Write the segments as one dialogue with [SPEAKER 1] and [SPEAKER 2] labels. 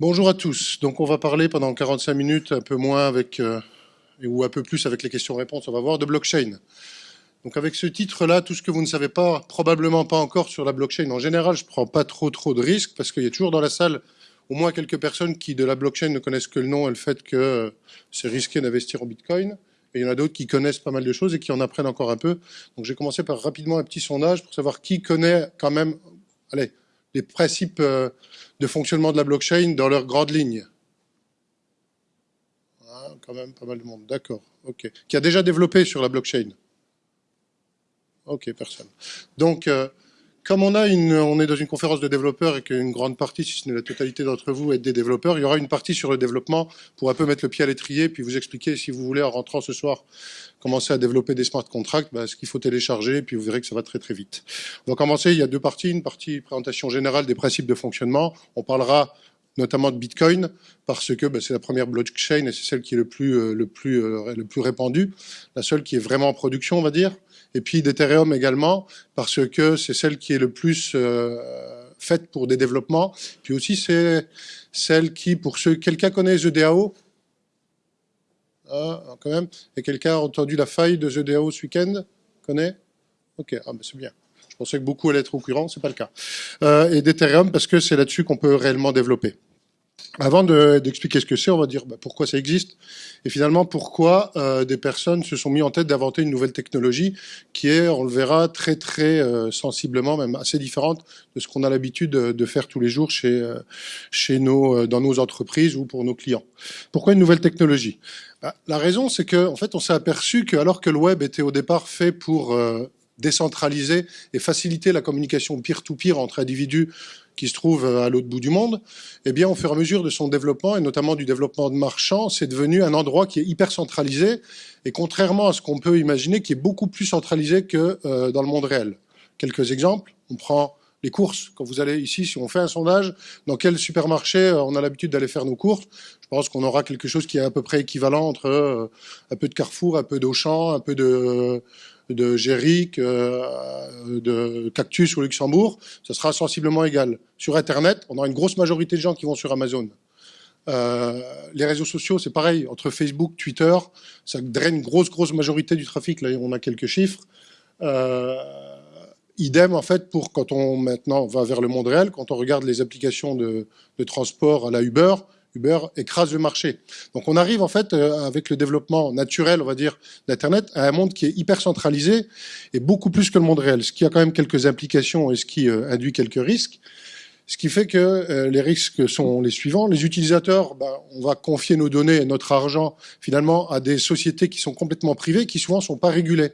[SPEAKER 1] Bonjour à tous. Donc on va parler pendant 45 minutes, un peu moins avec, euh, ou un peu plus avec les questions-réponses, on va voir de blockchain. Donc avec ce titre-là, tout ce que vous ne savez pas, probablement pas encore sur la blockchain, en général, je ne prends pas trop trop de risques parce qu'il y a toujours dans la salle au moins quelques personnes qui de la blockchain ne connaissent que le nom et le fait que euh, c'est risqué d'investir en Bitcoin. Et il y en a d'autres qui connaissent pas mal de choses et qui en apprennent encore un peu. Donc j'ai commencé par rapidement un petit sondage pour savoir qui connaît quand même, allez, principes euh, de fonctionnement de la blockchain dans leurs grandes lignes. Ah, quand même pas mal de monde, d'accord, ok. Qui a déjà développé sur la blockchain Ok, personne. Donc, euh, comme on, a une, on est dans une conférence de développeurs et qu'une grande partie, si ce n'est la totalité d'entre vous, est des développeurs, il y aura une partie sur le développement pour un peu mettre le pied à l'étrier, puis vous expliquer, si vous voulez, en rentrant ce soir, commencer à développer des smart contracts, bah, ce qu'il faut télécharger, puis vous verrez que ça va très très vite. On va commencer, il y a deux parties, une partie présentation générale des principes de fonctionnement. On parlera notamment de Bitcoin, parce que bah, c'est la première blockchain et c'est celle qui est le plus, euh, le, plus, euh, le plus répandue, la seule qui est vraiment en production, on va dire et puis d'Ethereum également, parce que c'est celle qui est le plus euh, faite pour des développements. Puis aussi, c'est celle qui, pour ceux... Quelqu'un connaît The DAO ah, quand même. Et quelqu'un a entendu la faille de The ce week-end Connaît? Ok, ah, c'est bien. Je pensais que beaucoup allaient être au courant, c'est pas le cas. Euh, et d'Ethereum, parce que c'est là-dessus qu'on peut réellement développer. Avant d'expliquer ce que c'est, on va dire bah, pourquoi ça existe et finalement pourquoi euh, des personnes se sont mis en tête d'inventer une nouvelle technologie qui est, on le verra, très très euh, sensiblement, même assez différente de ce qu'on a l'habitude de, faire tous les jours chez, euh, chez nos, dans nos entreprises ou pour nos clients. Pourquoi une nouvelle technologie? Bah, La raison, c'est que en fait, on s'est aperçu que alors que le web était au départ fait pour décentraliser et faciliter la communication peer-to-peer -peer entre individus qui se trouve euh, à l'autre bout du monde, eh bien, au fur et à mesure de son développement, et notamment du développement de marchands, c'est devenu un endroit qui est hyper centralisé, et contrairement à ce qu'on peut imaginer, qui est beaucoup plus centralisé que euh, dans le monde réel. Quelques exemples, on prend les courses. Quand vous allez ici, si on fait un sondage, dans quel supermarché euh, on a l'habitude d'aller faire nos courses, je pense qu'on aura quelque chose qui est à peu près équivalent entre un peu de Carrefour, un peu d'Auchan, un peu de de Géric, euh, de Cactus au Luxembourg, ça sera sensiblement égal. Sur Internet, on aura une grosse majorité de gens qui vont sur Amazon. Euh, les réseaux sociaux, c'est pareil. Entre Facebook, Twitter, ça draine grosse, grosse majorité du trafic. Là, on a quelques chiffres. Euh, idem, en fait, pour quand on maintenant va vers le monde réel, quand on regarde les applications de, de transport à la Uber, Uber écrase le marché. Donc on arrive en fait euh, avec le développement naturel, on va dire, d'Internet à un monde qui est hyper centralisé et beaucoup plus que le monde réel, ce qui a quand même quelques implications et ce qui euh, induit quelques risques. Ce qui fait que euh, les risques sont les suivants. Les utilisateurs, ben, on va confier nos données et notre argent finalement à des sociétés qui sont complètement privées, qui souvent sont pas régulées.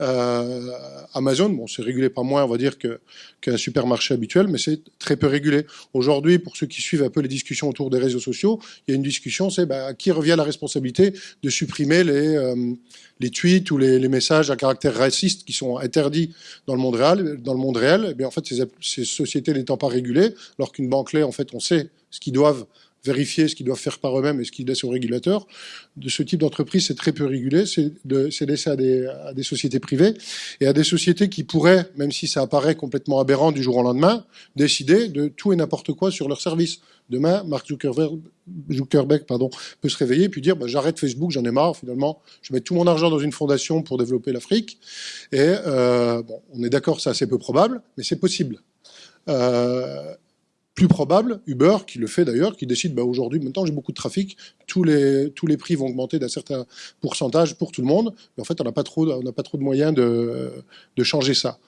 [SPEAKER 1] Euh, Amazon, bon, c'est régulé pas moins, on va dire, qu'un supermarché habituel, mais c'est très peu régulé. Aujourd'hui, pour ceux qui suivent un peu les discussions autour des réseaux sociaux, il y a une discussion, c'est bah, à qui revient la responsabilité de supprimer les, euh, les tweets ou les, messages à caractère raciste qui sont interdits dans le monde réel. Dans le monde réel, eh bien, en fait, ces, ces sociétés n'étant pas régulées, alors qu'une banque en fait, on sait ce qu'ils doivent vérifier ce qu'ils doivent faire par eux-mêmes et ce qu'ils laissent aux régulateurs. De ce type d'entreprise, c'est très peu régulé, c'est laissé à des, à des, sociétés privées et à des sociétés qui pourraient, même si ça apparaît complètement aberrant du jour au lendemain, décider de tout et n'importe quoi sur leurs services. Demain, Mark Zuckerberg, Zuckerberg pardon, peut se réveiller et puis dire bah, j'arrête Facebook, j'en ai marre, finalement, je mets tout mon argent dans une fondation pour développer l'Afrique. Et euh, bon, on est d'accord, c'est assez peu probable, mais c'est possible. Euh, plus probable, Uber, qui le fait d'ailleurs, qui décide, bah, aujourd'hui, maintenant j'ai beaucoup de trafic, tous les, tous les prix vont augmenter d'un certain pourcentage pour tout le monde, mais en fait on n'a pas, trop, pas trop de moyens de, de changer ça.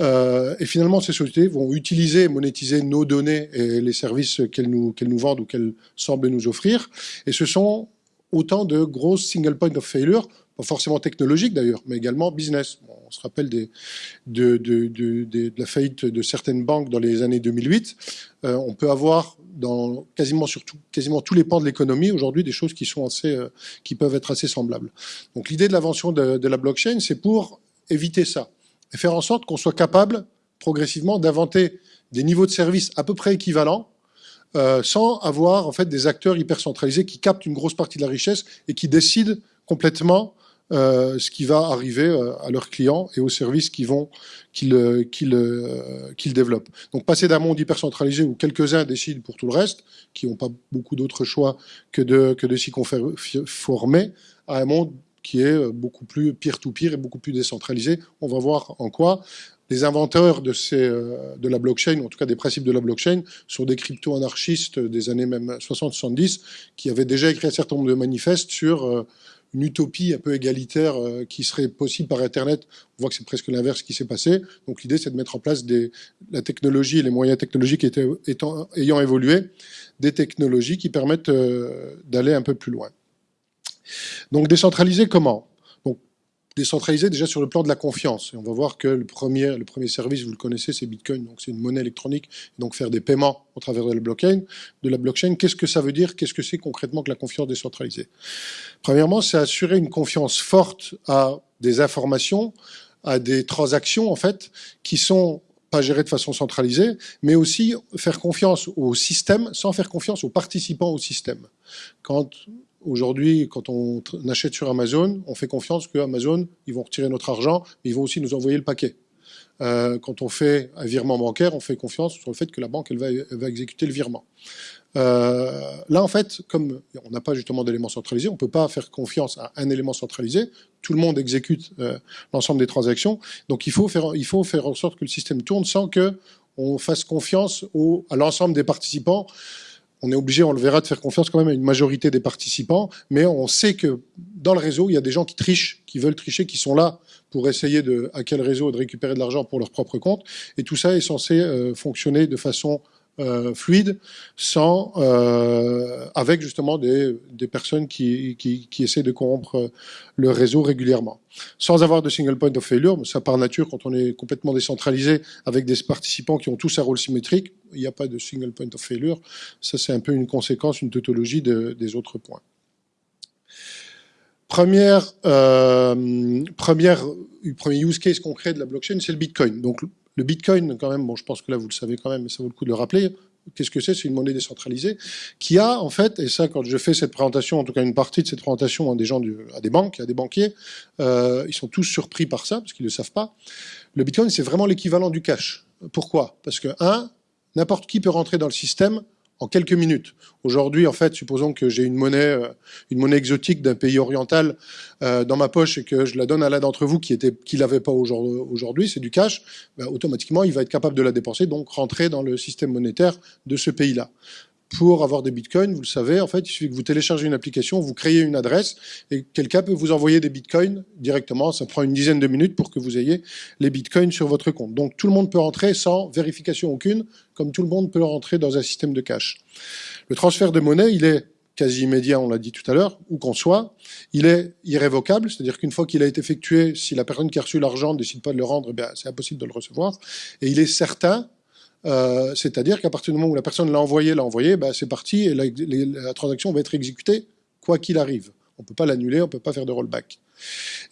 [SPEAKER 1] Euh, et finalement, ces sociétés vont utiliser et monétiser nos données et les services qu'elles nous, nous vendent ou qu'elles semblent nous offrir, et ce sont autant de grosses single point of failure pas forcément technologique d'ailleurs, mais également business. on se rappelle de, la faillite de certaines banques dans les années 2008. Euh, on peut avoir dans quasiment sur quasiment tous les pans de l'économie aujourd'hui des choses qui sont assez, euh, qui peuvent être assez semblables. Donc l'idée de l'invention de, la blockchain, c'est pour éviter ça et faire en sorte qu'on soit capable progressivement d'inventer des niveaux de service à peu près équivalents euh, sans avoir en fait des acteurs hyper centralisés qui captent une grosse partie de la richesse et qui décident complètement euh, ce qui va arriver euh, à leurs clients et aux services euh, qu'ils développent. Donc passer d'un monde hyper centralisé où quelques-uns décident pour tout le reste, qui n'ont pas beaucoup d'autres choix que de s'y conformer, à un monde qui est beaucoup plus peer-to-peer et beaucoup plus décentralisé. On va voir en quoi les inventeurs de, de la blockchain, en tout cas des principes de la blockchain, sont des crypto-anarchistes des années même 60-70, qui avaient déjà écrit un certain nombre de manifestes sur une utopie un peu égalitaire euh, qui serait possible par Internet. On voit que c'est presque l'inverse qui s'est passé. Donc l'idée, c'est de mettre en place la technologie et les moyens technologiques étant, ayant évolué, des technologies qui permettent euh, d'aller un peu plus loin. Donc décentraliser comment? Décentralisé déjà sur le plan de la confiance. Et on va voir que le premier, le premier service, vous le connaissez, c'est Bitcoin, donc c'est une monnaie électronique, donc faire des paiements au travers de la blockchain. De la blockchain, qu'est-ce que ça veut dire? Qu'est-ce que c'est concrètement que la confiance décentralisée? Premièrement, c'est assurer une confiance forte à des informations, à des transactions en fait, qui sont pas gérées de façon centralisée, mais aussi faire confiance au système sans faire confiance aux participants au système. Quand Aujourd'hui, quand on achète sur Amazon, on fait confiance que Amazon, ils vont retirer notre argent, mais ils vont aussi nous envoyer le paquet. Euh, quand on fait un virement bancaire, on fait confiance sur le fait que la banque elle va, exécuter le virement. Euh, là, en fait, comme on n'a pas justement d'éléments centralisés, on ne peut pas faire confiance à un élément centralisé. Tout le monde exécute euh, l'ensemble des transactions. Donc, il faut, faire, il faut faire en sorte que le système tourne sans que on fasse confiance au, à l'ensemble des participants on est obligé, on le verra, de faire confiance quand même à une majorité des participants, mais on sait que dans le réseau, il y a des gens qui trichent, qui veulent tricher, qui sont là pour essayer de hacker le réseau de récupérer de l'argent pour leur propre compte. Et tout ça est censé euh, fonctionner de façon euh, fluide, sans, euh, avec justement des, des personnes qui, qui, qui, essaient de corrompre le réseau régulièrement. Sans avoir de single point of failure, ça par nature, quand on est complètement décentralisé, avec des participants qui ont tous un rôle symétrique, il n'y a pas de single point of failure. Ça, c'est un peu une conséquence, une tautologie de, des autres points. Première, euh, première, premier use case concret de la blockchain, c'est le Bitcoin. Donc, le Bitcoin, quand même, bon, je pense que là, vous le savez quand même, mais ça vaut le coup de le rappeler. Qu'est-ce que c'est? C'est une monnaie décentralisée qui a, en fait, et ça, quand je fais cette présentation, en tout cas une partie de cette présentation à des gens, à des banques, à des banquiers, euh, ils sont tous surpris par ça, parce qu'ils ne le savent pas. Le Bitcoin, c'est vraiment l'équivalent du cash. Pourquoi? Parce que, un, n'importe qui peut rentrer dans le système en quelques minutes. Aujourd'hui, en fait, supposons que j'ai une monnaie, euh, une monnaie exotique d'un pays oriental euh, dans ma poche et que je la donne à l'un d'entre vous qui était, l'avait pas aujourd'hui, c'est du cash. Ben, automatiquement, il va être capable de la dépenser, donc rentrer dans le système monétaire de ce pays-là pour avoir des bitcoins, vous le savez, en fait, il suffit que vous téléchargez une application, vous créez une adresse et quelqu'un peut vous envoyer des bitcoins directement. Ça prend une dizaine de minutes pour que vous ayez les bitcoins sur votre compte. Donc tout le monde peut rentrer sans vérification aucune, comme tout le monde peut rentrer dans un système de cash. Le transfert de monnaie, il est quasi immédiat, on l'a dit tout à l'heure, où qu'on soit. Il est irrévocable, c'est-à-dire qu'une fois qu'il a été effectué, si la personne qui a reçu l'argent ne décide pas de le rendre, eh c'est impossible de le recevoir. Et il est certain euh, c'est-à-dire qu'à partir du moment où la personne l'a envoyé, l'a envoyé, bah, c'est parti et la, transaction va être exécutée quoi qu'il arrive. On ne peut pas l'annuler, on ne peut pas faire de rollback.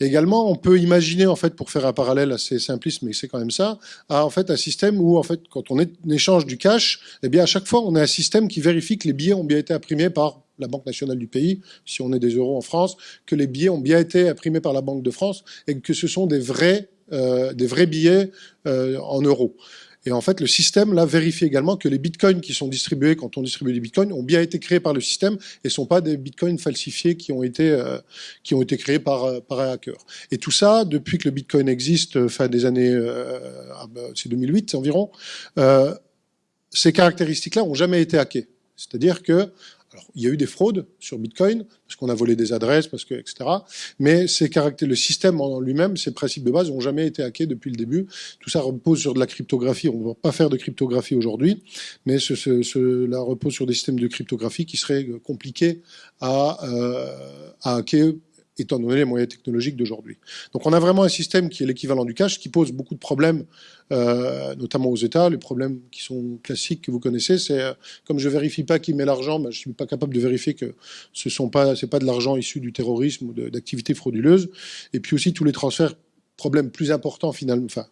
[SPEAKER 1] également, on peut imaginer, en fait, pour faire un parallèle assez simpliste, mais c'est quand même ça, en fait, un système où, en fait, quand on, échange du cash, eh bien, à chaque fois, on a un système qui vérifie que les billets ont bien été imprimés par la Banque nationale du pays, si on est des euros en France, que les billets ont bien été imprimés par la Banque de France et que ce sont des vrais, euh, des vrais billets euh, en euros. Et en fait, le système là vérifie également que les bitcoins qui sont distribués quand on distribue des bitcoins ont bien été créés par le système et sont pas des bitcoins falsifiés qui ont été euh, qui ont été créés par euh, par un hacker. Et tout ça depuis que le bitcoin existe, euh, fin des années, ah ben, c'est 2008 environ. ces caractéristiques-là ont jamais été hackées. C'est-à-dire que il y a eu des fraudes sur Bitcoin, parce qu'on a volé des adresses, parce que, etc. Mais le système en lui-même, ses principes de base n'ont jamais été hackés depuis le début. Tout ça repose sur de la cryptographie. On ne va pas faire de cryptographie aujourd'hui, mais ce, cela repose sur des systèmes de cryptographie qui seraient compliqués à, euh, à hacker étant donné les moyens technologiques d'aujourd'hui. Donc on a vraiment un système qui est l'équivalent du cash, qui pose beaucoup de problèmes, euh, notamment aux États. Les problèmes qui sont classiques que vous connaissez, c'est euh, comme je vérifie pas qui met l'argent, ben, je suis pas capable de vérifier que ce sont pas, pas de l'argent issu du terrorisme ou d'activités frauduleuses. Et puis aussi tous les transferts, problèmes plus importants finalement, enfin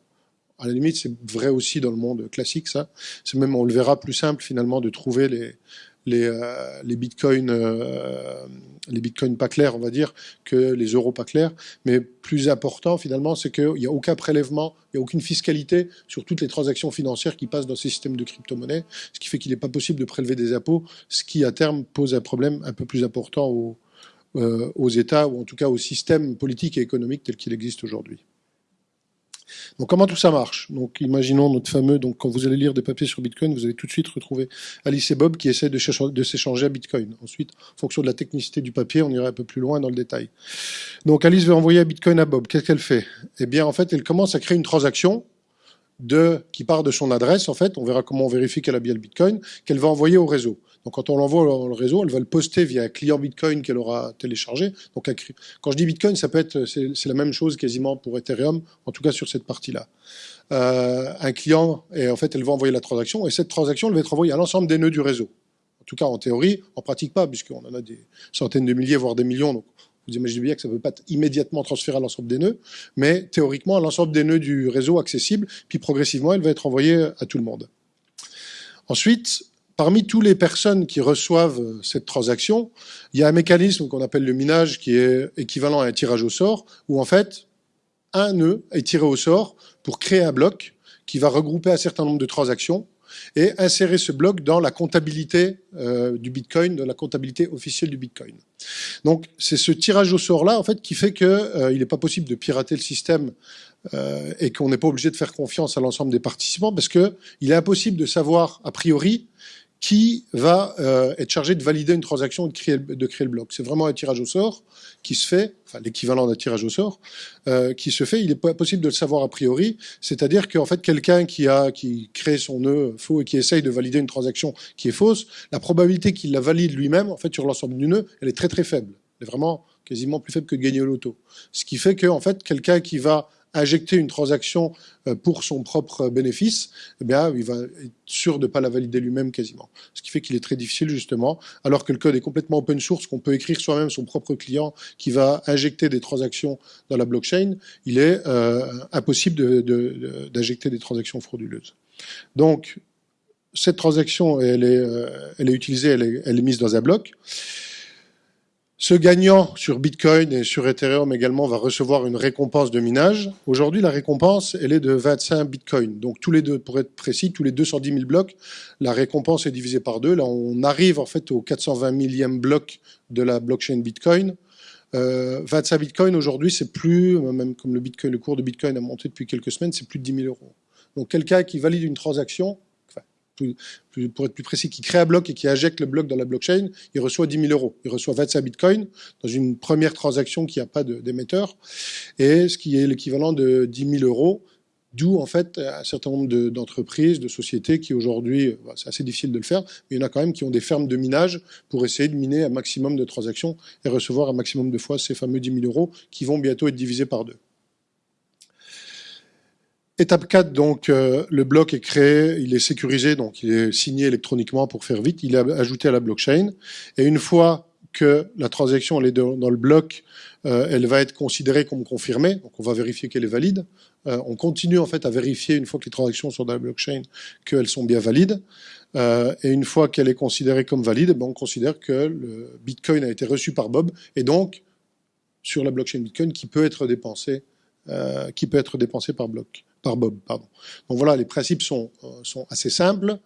[SPEAKER 1] à la limite, c'est vrai aussi dans le monde classique, ça. C'est même, on le verra, plus simple finalement de trouver les, les, euh, les bitcoins, euh, les pas clairs, on va dire, que les euros pas clairs. Mais plus important, finalement, c'est qu'il n'y a aucun prélèvement, il n'y a aucune fiscalité sur toutes les transactions financières qui passent dans ces systèmes de crypto-monnaie, ce qui fait qu'il n'est pas possible de prélever des impôts, ce qui, à terme, pose un problème un peu plus important aux, euh, aux États, ou en tout cas au système politique et économique tel qu'il existe aujourd'hui. Donc comment tout ça marche? Donc imaginons notre fameux, donc quand vous allez lire des papiers sur Bitcoin, vous allez tout de suite retrouver Alice et Bob qui essaient de, s'échanger à Bitcoin. Ensuite, en fonction de la technicité du papier, on ira un peu plus loin dans le détail. Donc Alice veut envoyer Bitcoin à Bob. Qu'est-ce qu'elle fait? Eh bien en fait, elle commence à créer une transaction de, qui part de son adresse, en fait, on verra comment on vérifie qu'elle a bien le Bitcoin, qu'elle va envoyer au réseau. Donc quand on l'envoie dans le réseau, elle va le poster via un client Bitcoin qu'elle aura téléchargé. Donc quand je dis Bitcoin, ça peut être c'est la même chose quasiment pour Ethereum, en tout cas sur cette partie-là. Euh, un client et en fait elle va envoyer la transaction et cette transaction elle va être envoyée à l'ensemble des nœuds du réseau. En tout cas en théorie, en pratique pas puisqu'on en a des centaines de milliers voire des millions. Donc vous imaginez bien que ça ne peut pas être immédiatement transféré à l'ensemble des nœuds, mais théoriquement à l'ensemble des nœuds du réseau accessible, puis progressivement elle va être envoyée à tout le monde. Ensuite, Parmi toutes les personnes qui reçoivent euh, cette transaction, il y a un mécanisme qu'on appelle le minage qui est équivalent à un tirage au sort, où en fait, un nœud est tiré au sort pour créer un bloc qui va regrouper un certain nombre de transactions et insérer ce bloc dans la comptabilité euh, du Bitcoin, dans la comptabilité officielle du Bitcoin. Donc c'est ce tirage au sort-là en fait qui fait qu'il euh, n'est pas possible de pirater le système et qu'on n'est pas obligé de faire confiance à l'ensemble des participants parce qu'il est impossible de savoir a priori qui va euh, être chargé de valider une transaction et de créer, de créer le bloc. C'est vraiment un tirage au sort qui se fait, enfin l'équivalent d'un tirage au sort, euh, qui se fait. Il n'est pas possible de le savoir a priori. C'est-à-dire qu'en fait, quelqu'un qui a qui crée son nœud faux et qui essaye de valider une transaction qui est fausse, la probabilité qu'il la valide lui-même, en fait, sur l'ensemble du nœud, elle est très très faible. Elle est vraiment quasiment plus faible que de gagner au loto. Ce qui fait que, en fait, quelqu'un qui va injecter une transaction euh, pour son propre bénéfice, eh bien, il va être sûr de ne pas la valider lui-même quasiment. Ce qui fait qu'il est très difficile, justement, alors que le code est complètement open source, qu'on peut écrire soi-même son propre client qui va injecter des transactions dans la blockchain, il est euh, impossible d'injecter de, des transactions frauduleuses. Donc, cette transaction, elle est, euh, elle est utilisée, elle est, elle est mise dans un bloc. Ce gagnant sur Bitcoin et sur Ethereum également va recevoir une récompense de minage. Aujourd'hui, la récompense, elle est de 25 Bitcoins. Donc tous les deux, pour être précis, tous les 210 000 blocs, la récompense est divisée par deux. Là, on arrive en fait au 420 millième bloc de la blockchain Bitcoin. Euh, 25 Bitcoins aujourd'hui, c'est plus, même comme le Bitcoin, le cours de Bitcoin a monté depuis quelques semaines, c'est plus de 10 000 euros. Donc quelqu'un qui valide une transaction, pour être plus précis, qui crée un bloc et qui injecte le bloc dans la blockchain, il reçoit 10 000 euros. Il reçoit 25 bitcoins dans une première transaction qui n'a pas d'émetteur, et ce qui est l'équivalent de 10 000 euros, d'où en fait un certain nombre d'entreprises, de, sociétés qui aujourd'hui, bah, c'est assez difficile de le faire, mais il y en a quand même qui ont des fermes de minage pour essayer de miner un maximum de transactions et recevoir un maximum de fois ces fameux 10 000 euros qui vont bientôt être divisés par deux. Étape 4, donc, euh, le bloc est créé, il est sécurisé, donc il est signé électroniquement pour faire vite, il est ajouté à la blockchain. Et une fois que la transaction est dans le bloc, euh, elle va être considérée comme confirmée, donc on va vérifier qu'elle est valide. Euh, on continue en fait à vérifier, une fois que les transactions sont dans la blockchain, qu'elles sont bien valides. et une fois qu'elle est considérée comme valide, ben, on considère que le Bitcoin a été reçu par Bob, et donc sur la blockchain Bitcoin qui peut être dépensé, qui peut être dépensé par bloc par Bob. Pardon. Donc voilà, les principes sont, euh, sont assez simples.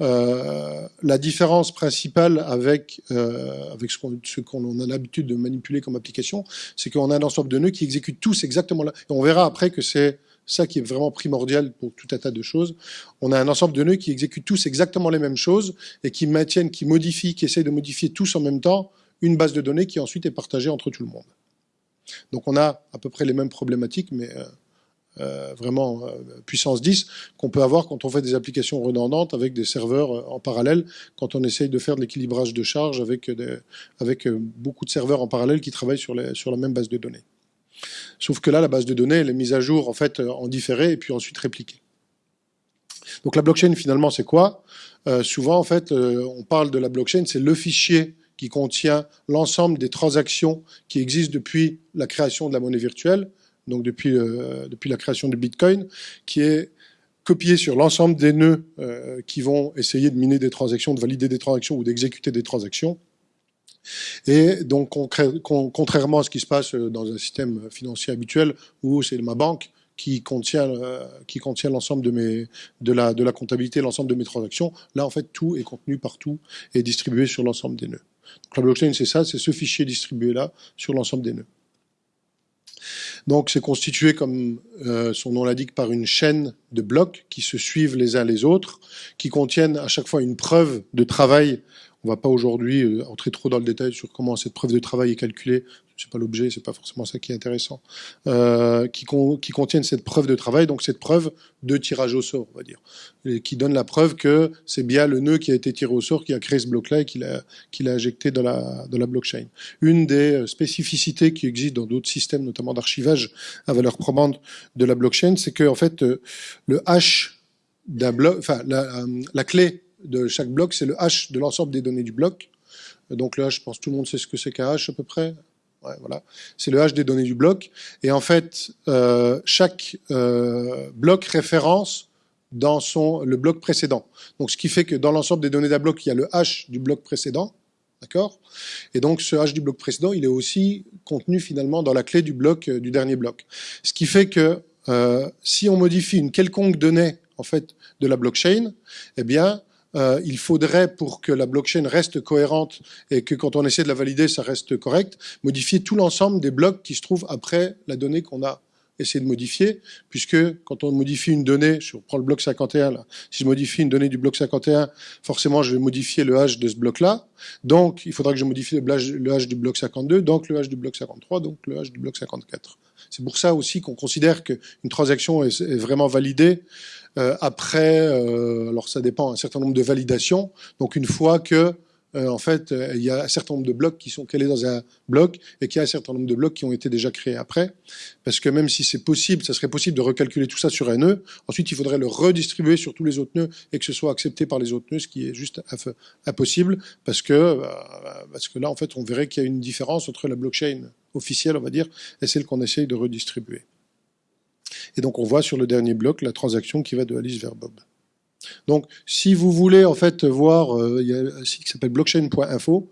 [SPEAKER 1] Euh, la différence principale avec, euh, avec ce qu'on a l'habitude de manipuler comme application, c'est qu'on a un ensemble de nœuds qui exécutent tous exactement là. Et on verra après que c'est ça qui est vraiment primordial pour tout un tas de choses. On a un ensemble de nœuds qui exécutent tous exactement les mêmes choses et qui maintiennent, qui modifient, qui essayent de modifier tous en même temps une base de données qui ensuite est partagée entre tout le monde. Donc on a à peu près les mêmes problématiques, mais euh, euh, vraiment euh, puissance 10 qu'on peut avoir quand on fait des applications redondantes avec des serveurs euh, en parallèle, quand on essaye de faire de l'équilibrage de charge avec, avec beaucoup de serveurs en parallèle qui travaillent sur la même base de données. Sauf que là, la base de données, elle est mise à jour en fait en différé et puis ensuite répliquée. Donc la blockchain, finalement, c'est quoi? Souvent, en fait, on parle de la blockchain, c'est le fichier qui contient l'ensemble des transactions qui existent depuis la création de la monnaie virtuelle, donc depuis, euh, depuis la création du Bitcoin, qui est copier sur l'ensemble des nœuds qui vont essayer de miner des transactions, de valider des transactions ou d'exécuter des transactions. Et donc, contrairement à ce qui se passe dans un système financier habituel où c'est ma banque qui contient, l'ensemble de, la, de la comptabilité, l'ensemble de mes transactions, là, en fait, tout est contenu partout et distribué sur l'ensemble des nœuds. Donc, la blockchain, c'est ça, c'est ce fichier distribué-là sur l'ensemble des nœuds. Donc c'est constitué, comme euh, son nom l'indique, par une chaîne de blocs qui se suivent les uns les autres, qui contiennent à chaque fois une preuve de travail on ne va pas aujourd'hui euh, entrer trop dans le détail sur comment cette preuve de travail est calculée. C'est pas l'objet, c'est pas forcément ça qui est intéressant. Euh, qui, contiennent cette preuve de travail, donc cette preuve de tirage au sort, on va dire, qui donne la preuve que c'est bien le nœud qui a été tiré au sort qui a créé ce bloc-là et qui l'a injecté dans la, blockchain. Une des euh, spécificités qui existent dans d'autres systèmes, notamment d'archivage à valeur probante de la blockchain, c'est que fait le hash bloc, enfin la clé de chaque bloc, c'est le hash de l'ensemble des données du bloc. Donc le hash, je pense que tout le monde sait ce que c'est qu'un hash à peu près. Ouais, voilà. C'est le hash des données du bloc. Et en fait, euh, chaque euh, bloc référence dans son, le bloc précédent. Donc ce qui fait que dans l'ensemble des données d'un bloc, il y a le hash du bloc précédent. D'accord? Et donc ce hash du bloc précédent, il est aussi contenu finalement dans la clé du bloc euh, du dernier bloc. Ce qui fait que si on modifie une quelconque donnée en fait de la blockchain, eh bien euh, il faudrait, pour que la blockchain reste cohérente et que quand on essaie de la valider, ça reste correct, modifier tout l'ensemble des blocs qui se trouvent après la donnée qu'on a essayé de modifier, puisque quand on modifie une donnée, je reprends le bloc 51 là, si je modifie une donnée du bloc 51, forcément je vais modifier le hash de ce bloc-là, donc il faudra que je modifie le hash, du bloc 52, donc le hash du bloc 53, donc le hash du bloc 54. C'est pour ça aussi qu'on considère qu'une transaction est, vraiment validée après, euh, alors ça dépend, un certain nombre de validations. Donc une fois que euh, en fait, il y a un certain nombre de blocs qui sont calés dans un bloc et qu'il y a un certain nombre de blocs qui ont été déjà créés après. Parce que même si c'est possible, ça serait possible de recalculer tout ça sur un nœud, ensuite il faudrait le redistribuer sur tous les autres nœuds et que ce soit accepté par les autres nœuds, ce qui est juste impossible parce que, parce que là, en fait, on verrait qu'il y a une différence entre la blockchain officielle, on va dire, et celle qu'on essaye de redistribuer. Et donc on voit sur le dernier bloc la transaction qui va de Alice vers Bob. Donc, si vous voulez en fait voir, euh, il y a un site qui s'appelle blockchain.info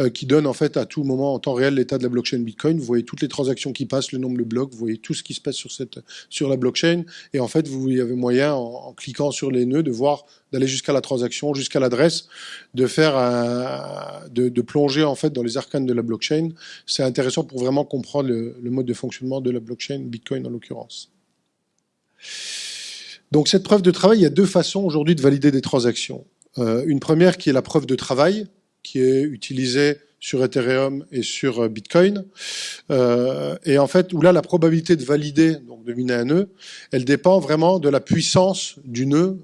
[SPEAKER 1] euh, qui donne en fait à tout moment en temps réel l'état de la blockchain Bitcoin. Vous voyez toutes les transactions qui passent, le nombre de blocs, vous voyez tout ce qui se passe sur cette sur la blockchain. Et en fait, vous y avez moyen en, cliquant sur les nœuds de voir d'aller jusqu'à la transaction, jusqu'à l'adresse, de faire un, de, plonger en fait dans les arcanes de la blockchain. C'est intéressant pour vraiment comprendre le mode de fonctionnement de la blockchain Bitcoin en l'occurrence. Donc cette preuve de travail, il y a deux façons aujourd'hui de valider des transactions. Euh, une première qui est la preuve de travail, qui est utilisée sur Ethereum et sur euh, Bitcoin. Euh, et en fait, où là, la probabilité de valider, donc de miner un nœud, elle dépend vraiment de la puissance du nœud,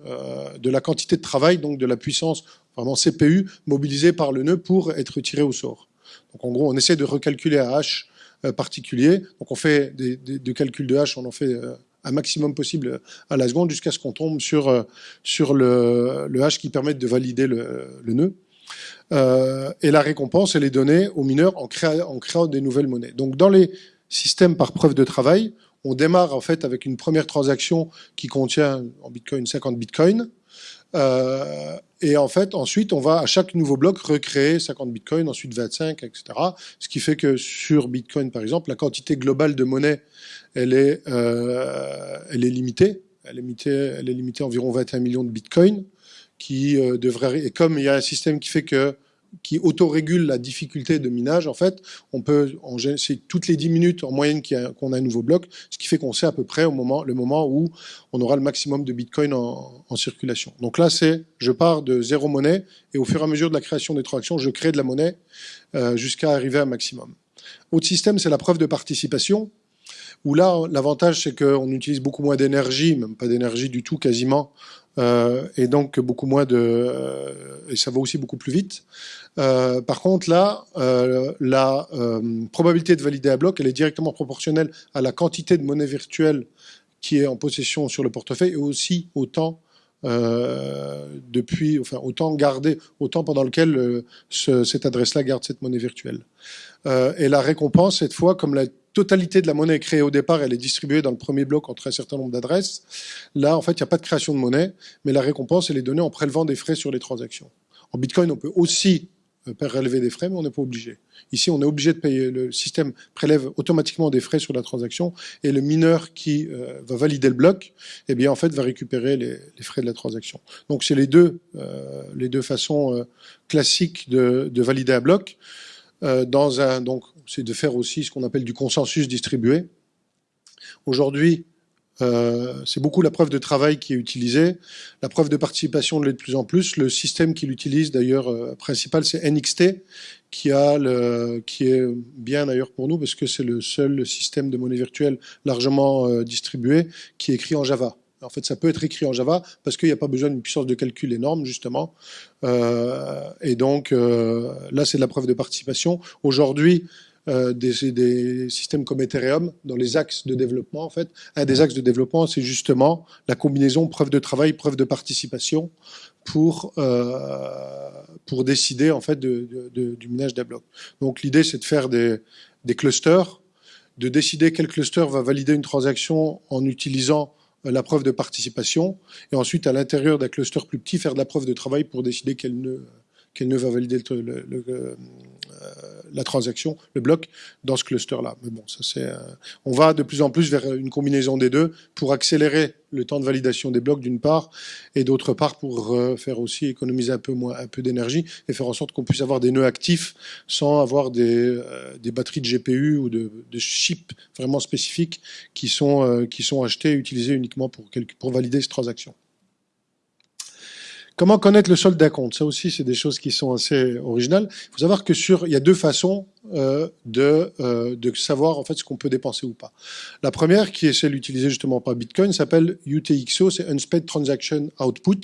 [SPEAKER 1] de la quantité de travail, donc de la puissance vraiment CPU mobilisée par le nœud pour être tiré au sort. Donc en gros, on essaie de recalculer un hash particulier. Donc on fait des, calculs de hash, on en fait un maximum possible à la seconde jusqu'à ce qu'on tombe sur, euh, sur le, hash qui permet de valider le, nœud. Euh, et la récompense, elle est donnée aux mineurs en, en créant des nouvelles monnaies. Donc dans les systèmes par preuve de travail, on démarre en fait avec une première transaction qui contient en Bitcoin 50 Bitcoin. Euh, et en fait, ensuite, on va à chaque nouveau bloc recréer 50 bitcoins, ensuite 25, etc. Ce qui fait que sur Bitcoin, par exemple, la quantité globale de monnaie, elle est, euh, elle est limitée. Elle est limitée, elle est limitée à environ 21 millions de bitcoins, qui euh, devrait. Et comme il y a un système qui fait que qui autorégule la difficulté de minage, en fait, on peut, c'est toutes les 10 minutes en moyenne qu'on a, un nouveau bloc, ce qui fait qu'on sait à peu près au moment, le moment où on aura le maximum de Bitcoin en, circulation. Donc là, c'est, je pars de zéro monnaie et au fur et à mesure de la création des transactions, je crée de la monnaie euh, jusqu'à arriver à un maximum. Autre système, c'est la preuve de participation où là, l'avantage, c'est qu'on utilise beaucoup moins d'énergie, même pas d'énergie du tout quasiment, euh, et donc beaucoup moins de... Euh, et ça va aussi beaucoup plus vite. Euh, par contre, là, la probabilité de valider un bloc, elle est directement proportionnelle à la quantité de monnaie virtuelle qui est en possession sur le portefeuille et aussi au temps depuis, enfin, au temps gardé, au temps pendant lequel ce, cette adresse-là garde cette monnaie virtuelle. et la récompense, cette fois, comme la totalité de la monnaie est créée au départ, elle est distribuée dans le premier bloc entre un certain nombre d'adresses. Là, en fait, il n'y a pas de création de monnaie, mais la récompense, elle est donnée en prélevant des frais sur les transactions. En Bitcoin, on peut aussi euh, prélever des frais, mais on n'est pas obligé. Ici, on est obligé de payer. Le système prélève automatiquement des frais sur la transaction et le mineur qui euh, va valider le bloc, eh bien, en fait, va récupérer les, frais de la transaction. Donc, c'est les deux, euh, façons classiques de, de, valider un bloc. dans un, c'est de faire aussi ce qu'on appelle du consensus distribué. Aujourd'hui, euh, c'est beaucoup la preuve de travail qui est utilisée. La preuve de participation l'est de plus en plus. Le système qu'il utilise d'ailleurs euh, principal, c'est NXT, qui, a qui est bien d'ailleurs pour nous parce que c'est le seul système de monnaie virtuelle largement euh, distribué qui est écrit en Java. En fait, ça peut être écrit en Java parce qu'il n'y a pas besoin d'une puissance de calcul énorme, justement. et donc, là, c'est de la preuve de participation. Aujourd'hui, euh, des, systèmes comme Ethereum dans les axes de développement. En fait, un des axes de développement, c'est justement la combinaison preuve de travail, preuve de participation pour euh, pour décider en fait du minage d'un bloc. Donc l'idée, c'est de faire des, des clusters, de décider quel cluster va valider une transaction en utilisant la preuve de participation, et ensuite à l'intérieur d'un cluster plus petit, faire de la preuve de travail pour décider qu'elle ne va valider le, euh, la transaction, le bloc, dans ce cluster-là. Mais bon, ça c'est, euh, on va de plus en plus vers une combinaison des deux pour accélérer le temps de validation des blocs d'une part, et d'autre part pour euh, faire aussi économiser un peu moins, un peu d'énergie et faire en sorte qu'on puisse avoir des nœuds actifs sans avoir des, des batteries de GPU ou de, de chips vraiment spécifiques qui sont, qui sont achetés et utilisés uniquement pour, pour valider cette transaction. Comment connaître le solde d'un compte? Ça aussi, c'est des choses qui sont assez originales. Il faut savoir que sur, il y a deux façons euh, de, euh, de savoir en fait ce qu'on peut dépenser ou pas. La première, qui est celle utilisée justement par Bitcoin, s'appelle UTXO, c'est Unspent Transaction Output.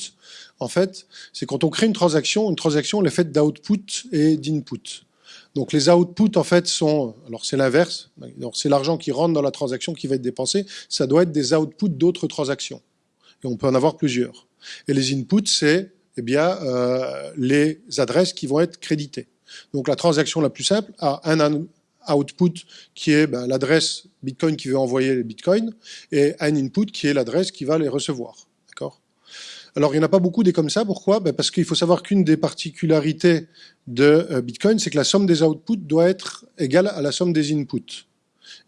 [SPEAKER 1] En fait, c'est quand on crée une transaction, une transaction elle est faite d'output et d'input. Donc les outputs en fait sont, alors c'est l'inverse, c'est l'argent qui rentre dans la transaction qui va être dépensé, ça doit être des outputs d'autres transactions. Et on peut en avoir plusieurs. Et les inputs, c'est eh bien euh, les adresses qui vont être créditées. Donc la transaction la plus simple a un output qui est ben, l'adresse Bitcoin qui veut envoyer les Bitcoins et un input qui est l'adresse qui va les recevoir. Alors, il n'y en a pas beaucoup des comme ça. Pourquoi? Ben, Parce qu'il faut savoir qu'une des particularités de euh, Bitcoin, c'est que la somme des outputs doit être égale à la somme des inputs.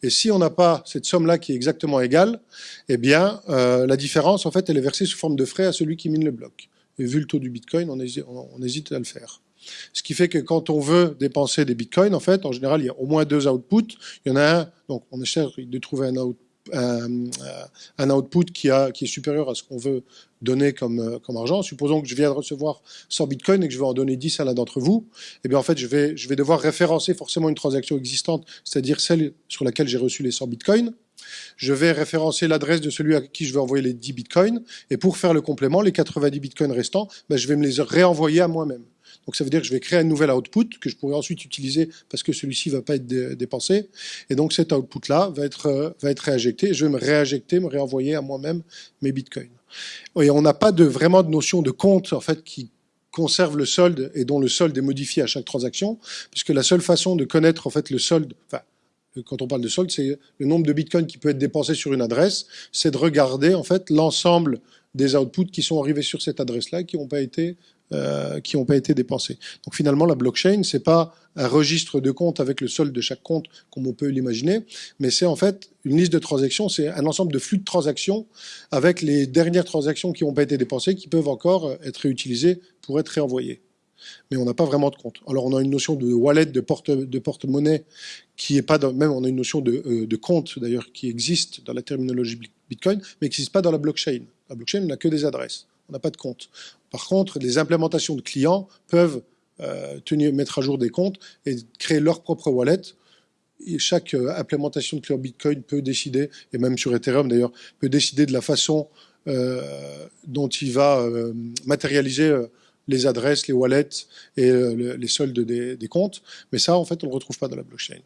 [SPEAKER 1] Et si on n'a pas cette somme-là qui est exactement égale, eh bien, euh, la différence, en fait, elle est versée sous forme de frais à celui qui mine le bloc. Et vu le taux du Bitcoin, on hésite, à le faire. Ce qui fait que quand on veut dépenser des bitcoins, en fait, en général, il y a au moins deux outputs. Il y en a un, donc on essaie de trouver un output un, un, output qui, est supérieur à ce qu'on veut donner comme, euh, argent. Supposons que je viens de recevoir 100 bitcoins et que je vais en donner 10 à l'un d'entre vous. Eh bien, en fait, je vais, je vais devoir référencer forcément une transaction existante, c'est-à-dire celle sur laquelle j'ai reçu les 100 bitcoins. Je vais référencer l'adresse de celui à qui je vais envoyer les 10 bitcoins. Et pour faire le complément, les 90 bitcoins restants, ben, je vais me les réenvoyer à moi-même. Donc ça veut dire que je vais créer un nouvel output que je pourrai ensuite utiliser parce que celui-ci va pas être dépensé. Et donc cet output-là va être, euh, va réinjecté. Je vais me réinjecter, me réenvoyer à moi-même mes bitcoins. Et on n'a pas de, vraiment de notion de compte en fait qui conserve le solde et dont le solde est modifié à chaque transaction, puisque la seule façon de connaître en fait le solde, quand on parle de solde, c'est le nombre de bitcoins qui peut être dépensé sur une adresse, c'est de regarder en fait l'ensemble des outputs qui sont arrivés sur cette adresse-là qui n'ont pas été euh, qui n'ont pas été dépensés. Donc finalement, la blockchain, c'est pas un registre de comptes avec le solde de chaque compte, comme on peut l'imaginer, mais c'est en fait une liste de transactions, c'est un ensemble de flux de transactions avec les dernières transactions qui n'ont pas été dépensées, qui peuvent encore être réutilisées pour être réenvoyées. Mais on n'a pas vraiment de compte. Alors on a une notion de wallet, de porte de porte-monnaie, qui est pas dans, même on a une notion de, euh, de compte d'ailleurs qui existe dans la terminologie Bitcoin, mais qui n'existe pas dans la blockchain. La blockchain n'a que des adresses on n'a pas de compte. Par contre, les implémentations de clients peuvent euh, tenir, mettre à jour des comptes et créer leur propre wallet. Et chaque euh, implémentation de client Bitcoin peut décider, et même sur Ethereum d'ailleurs, peut décider de la façon euh, dont il va matérialiser les adresses, les wallets et les soldes des, des, comptes. Mais ça, en fait, on ne le retrouve pas dans la blockchain.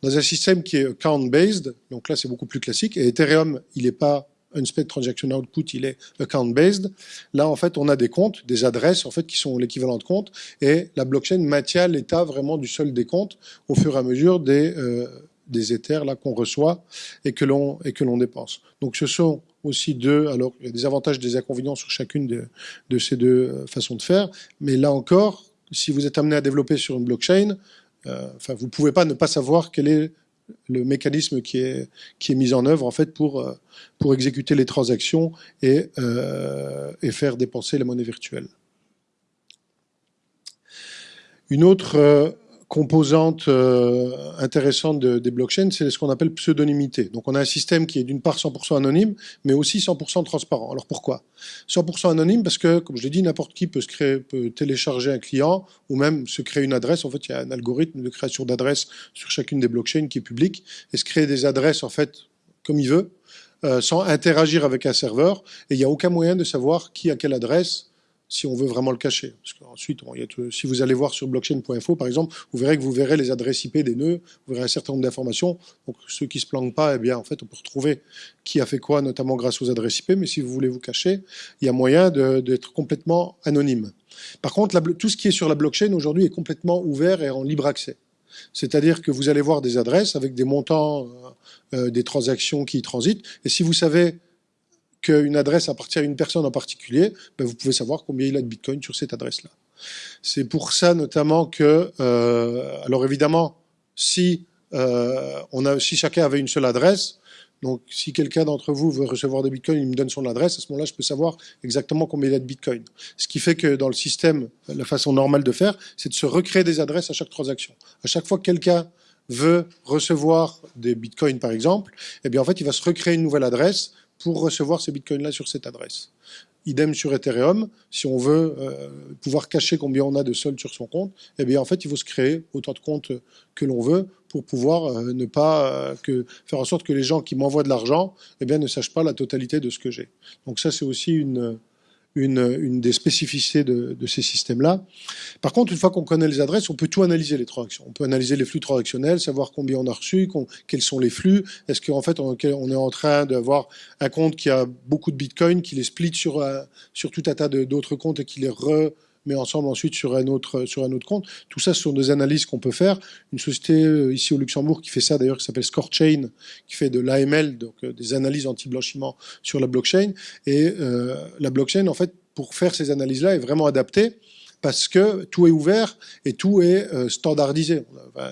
[SPEAKER 1] Dans un système qui est account-based, donc là, c'est beaucoup plus classique, et Ethereum, il n'est pas unspent transaction output, il est account-based. Là, en fait, on a des comptes, des adresses, en fait, qui sont l'équivalent de comptes, et la blockchain maintient l'état vraiment du solde des comptes au fur et à mesure des, euh, des éthers là qu'on reçoit et que l'on et que l'on dépense. Donc ce sont aussi deux. Alors il y a des avantages, des inconvénients sur chacune de, ces deux euh, façons de faire, mais là encore, si vous êtes amené à développer sur une blockchain, euh, enfin vous pouvez pas ne pas savoir quel est le mécanisme qui est, qui est mis en œuvre en fait pour, euh, pour exécuter les transactions et, euh, et faire dépenser la monnaie virtuelle. Une autre euh, composante euh, intéressante de, des blockchains, c'est ce qu'on appelle pseudonymité. Donc on a un système qui est d'une part 100% anonyme, mais aussi 100% transparent. Alors pourquoi? 100% anonyme parce que, comme je l'ai dit, n'importe qui peut télécharger un client ou même se créer une adresse. En fait, il y a un algorithme de création d'adresses sur chacune des blockchains qui est public et se créer des adresses en fait comme il veut, euh, sans interagir avec un serveur. Et il n'y a aucun moyen de savoir qui a quelle adresse si on veut vraiment le cacher. Parce qu'ensuite, si vous allez voir sur blockchain.info, par exemple, vous verrez que vous verrez les adresses IP des nœuds, vous verrez un certain nombre d'informations. Donc, ceux qui se planquent pas, eh bien, en fait, on peut retrouver qui a fait quoi, notamment grâce aux adresses IP. Mais si vous voulez vous cacher, il y a moyen d'être complètement anonyme. Par contre, tout ce qui est sur la blockchain aujourd'hui est complètement ouvert et en libre accès. C'est-à-dire que vous allez voir des adresses avec des montants, euh, euh, des transactions qui y transitent. Et si vous savez qu'une adresse appartient à une personne en particulier, ben vous pouvez savoir combien il a de Bitcoin sur cette adresse-là. C'est pour ça notamment que, euh, alors évidemment, si, euh, on a, si chacun avait une seule adresse, donc si quelqu'un d'entre vous veut recevoir des bitcoins, il me donne son adresse, à ce moment-là, je peux savoir exactement combien il a de bitcoin. Ce qui fait que dans le système, la façon normale de faire, c'est de se recréer des adresses à chaque transaction. À chaque fois que quelqu'un veut recevoir des bitcoins, par exemple, eh bien en fait, il va se recréer une nouvelle adresse pour recevoir ces bitcoins-là sur cette adresse. Idem sur Ethereum, si on veut euh, pouvoir cacher combien on a de soldes sur son compte, eh bien en fait il faut se créer autant de comptes que l'on veut pour pouvoir euh, ne pas euh, faire en sorte que les gens qui m'envoient de l'argent, eh bien ne sachent pas la totalité de ce que j'ai. Donc ça c'est aussi une une, une des spécificités de, de ces systèmes-là. Par contre, une fois qu'on connaît les adresses, on peut tout analyser les transactions. On peut analyser les flux transactionnels, savoir combien on a reçu, quels sont les flux. Est-ce qu'en fait, on, est en train d'avoir un compte qui a beaucoup de bitcoin, qui les split sur, sur tout un tas d'autres comptes et qui les re mais ensemble ensuite sur un autre, sur un autre compte. Tout ça, ce sont des analyses qu'on peut faire. Une société euh, ici au Luxembourg qui fait ça d'ailleurs, qui s'appelle ScoreChain, qui fait de l'AML, donc euh, des analyses anti-blanchiment sur la blockchain. Et euh, la blockchain, en fait, pour faire ces analyses-là, est vraiment adaptée parce que tout est ouvert et tout est euh, standardisé.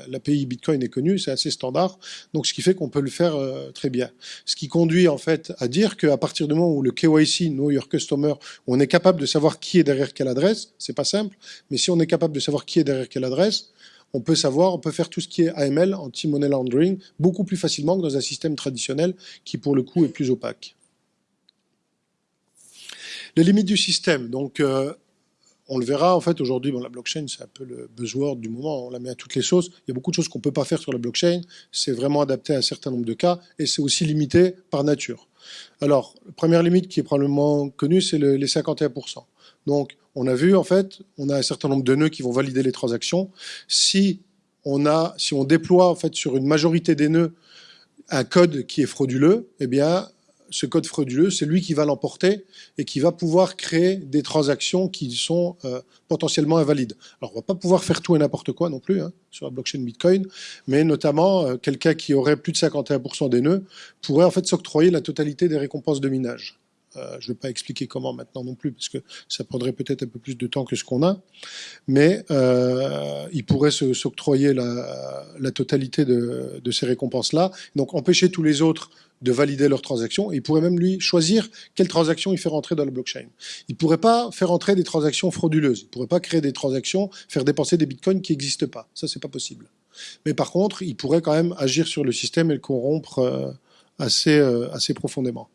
[SPEAKER 1] L'API Bitcoin est connue, c'est assez standard, donc ce qui fait qu'on peut le faire euh, très bien. Ce qui conduit en fait à dire qu'à partir du moment où le KYC, Know Your Customer, on est capable de savoir qui est derrière quelle adresse, c'est pas simple, mais si on est capable de savoir qui est derrière quelle adresse, on peut savoir, on peut faire tout ce qui est AML, anti-money laundering, beaucoup plus facilement que dans un système traditionnel qui pour le coup est plus opaque. Les limites du système. Donc, euh, on le verra, en fait, aujourd'hui, la blockchain, c'est un peu le buzzword du moment, on la met à toutes les sauces. Il y a beaucoup de choses qu'on ne peut pas faire sur la blockchain, c'est vraiment adapté à un certain nombre de cas, et c'est aussi limité par nature. Alors, la première limite qui est probablement connue, c'est les 51%. Donc, on a vu, en fait, on a un certain nombre de nœuds qui vont valider les transactions. Si on, déploie, sur une majorité des nœuds, un code qui est frauduleux, eh bien, ce code frauduleux, c'est lui qui va l'emporter et qui va pouvoir créer des transactions qui sont euh, potentiellement invalides. Alors, on va pas pouvoir faire tout et n'importe quoi non plus hein, sur la blockchain Bitcoin, mais notamment, euh, quelqu'un qui aurait plus de 51% des nœuds pourrait en fait s'octroyer la totalité des récompenses de minage. Euh, je ne vais pas expliquer comment maintenant non plus, parce que ça prendrait peut-être un peu plus de temps que ce qu'on a, mais il pourrait s'octroyer la, la, totalité de, de ces récompenses-là, donc empêcher tous les autres de valider leurs transactions, et il pourrait même lui choisir quelle transaction il fait rentrer dans la blockchain. Il ne pourrait pas faire entrer des transactions frauduleuses, il ne pourrait pas créer des transactions, faire dépenser des bitcoins qui n'existent pas, ça c'est pas possible. Mais par contre, il pourrait quand même agir sur le système et le corrompre euh, assez, euh, assez profondément.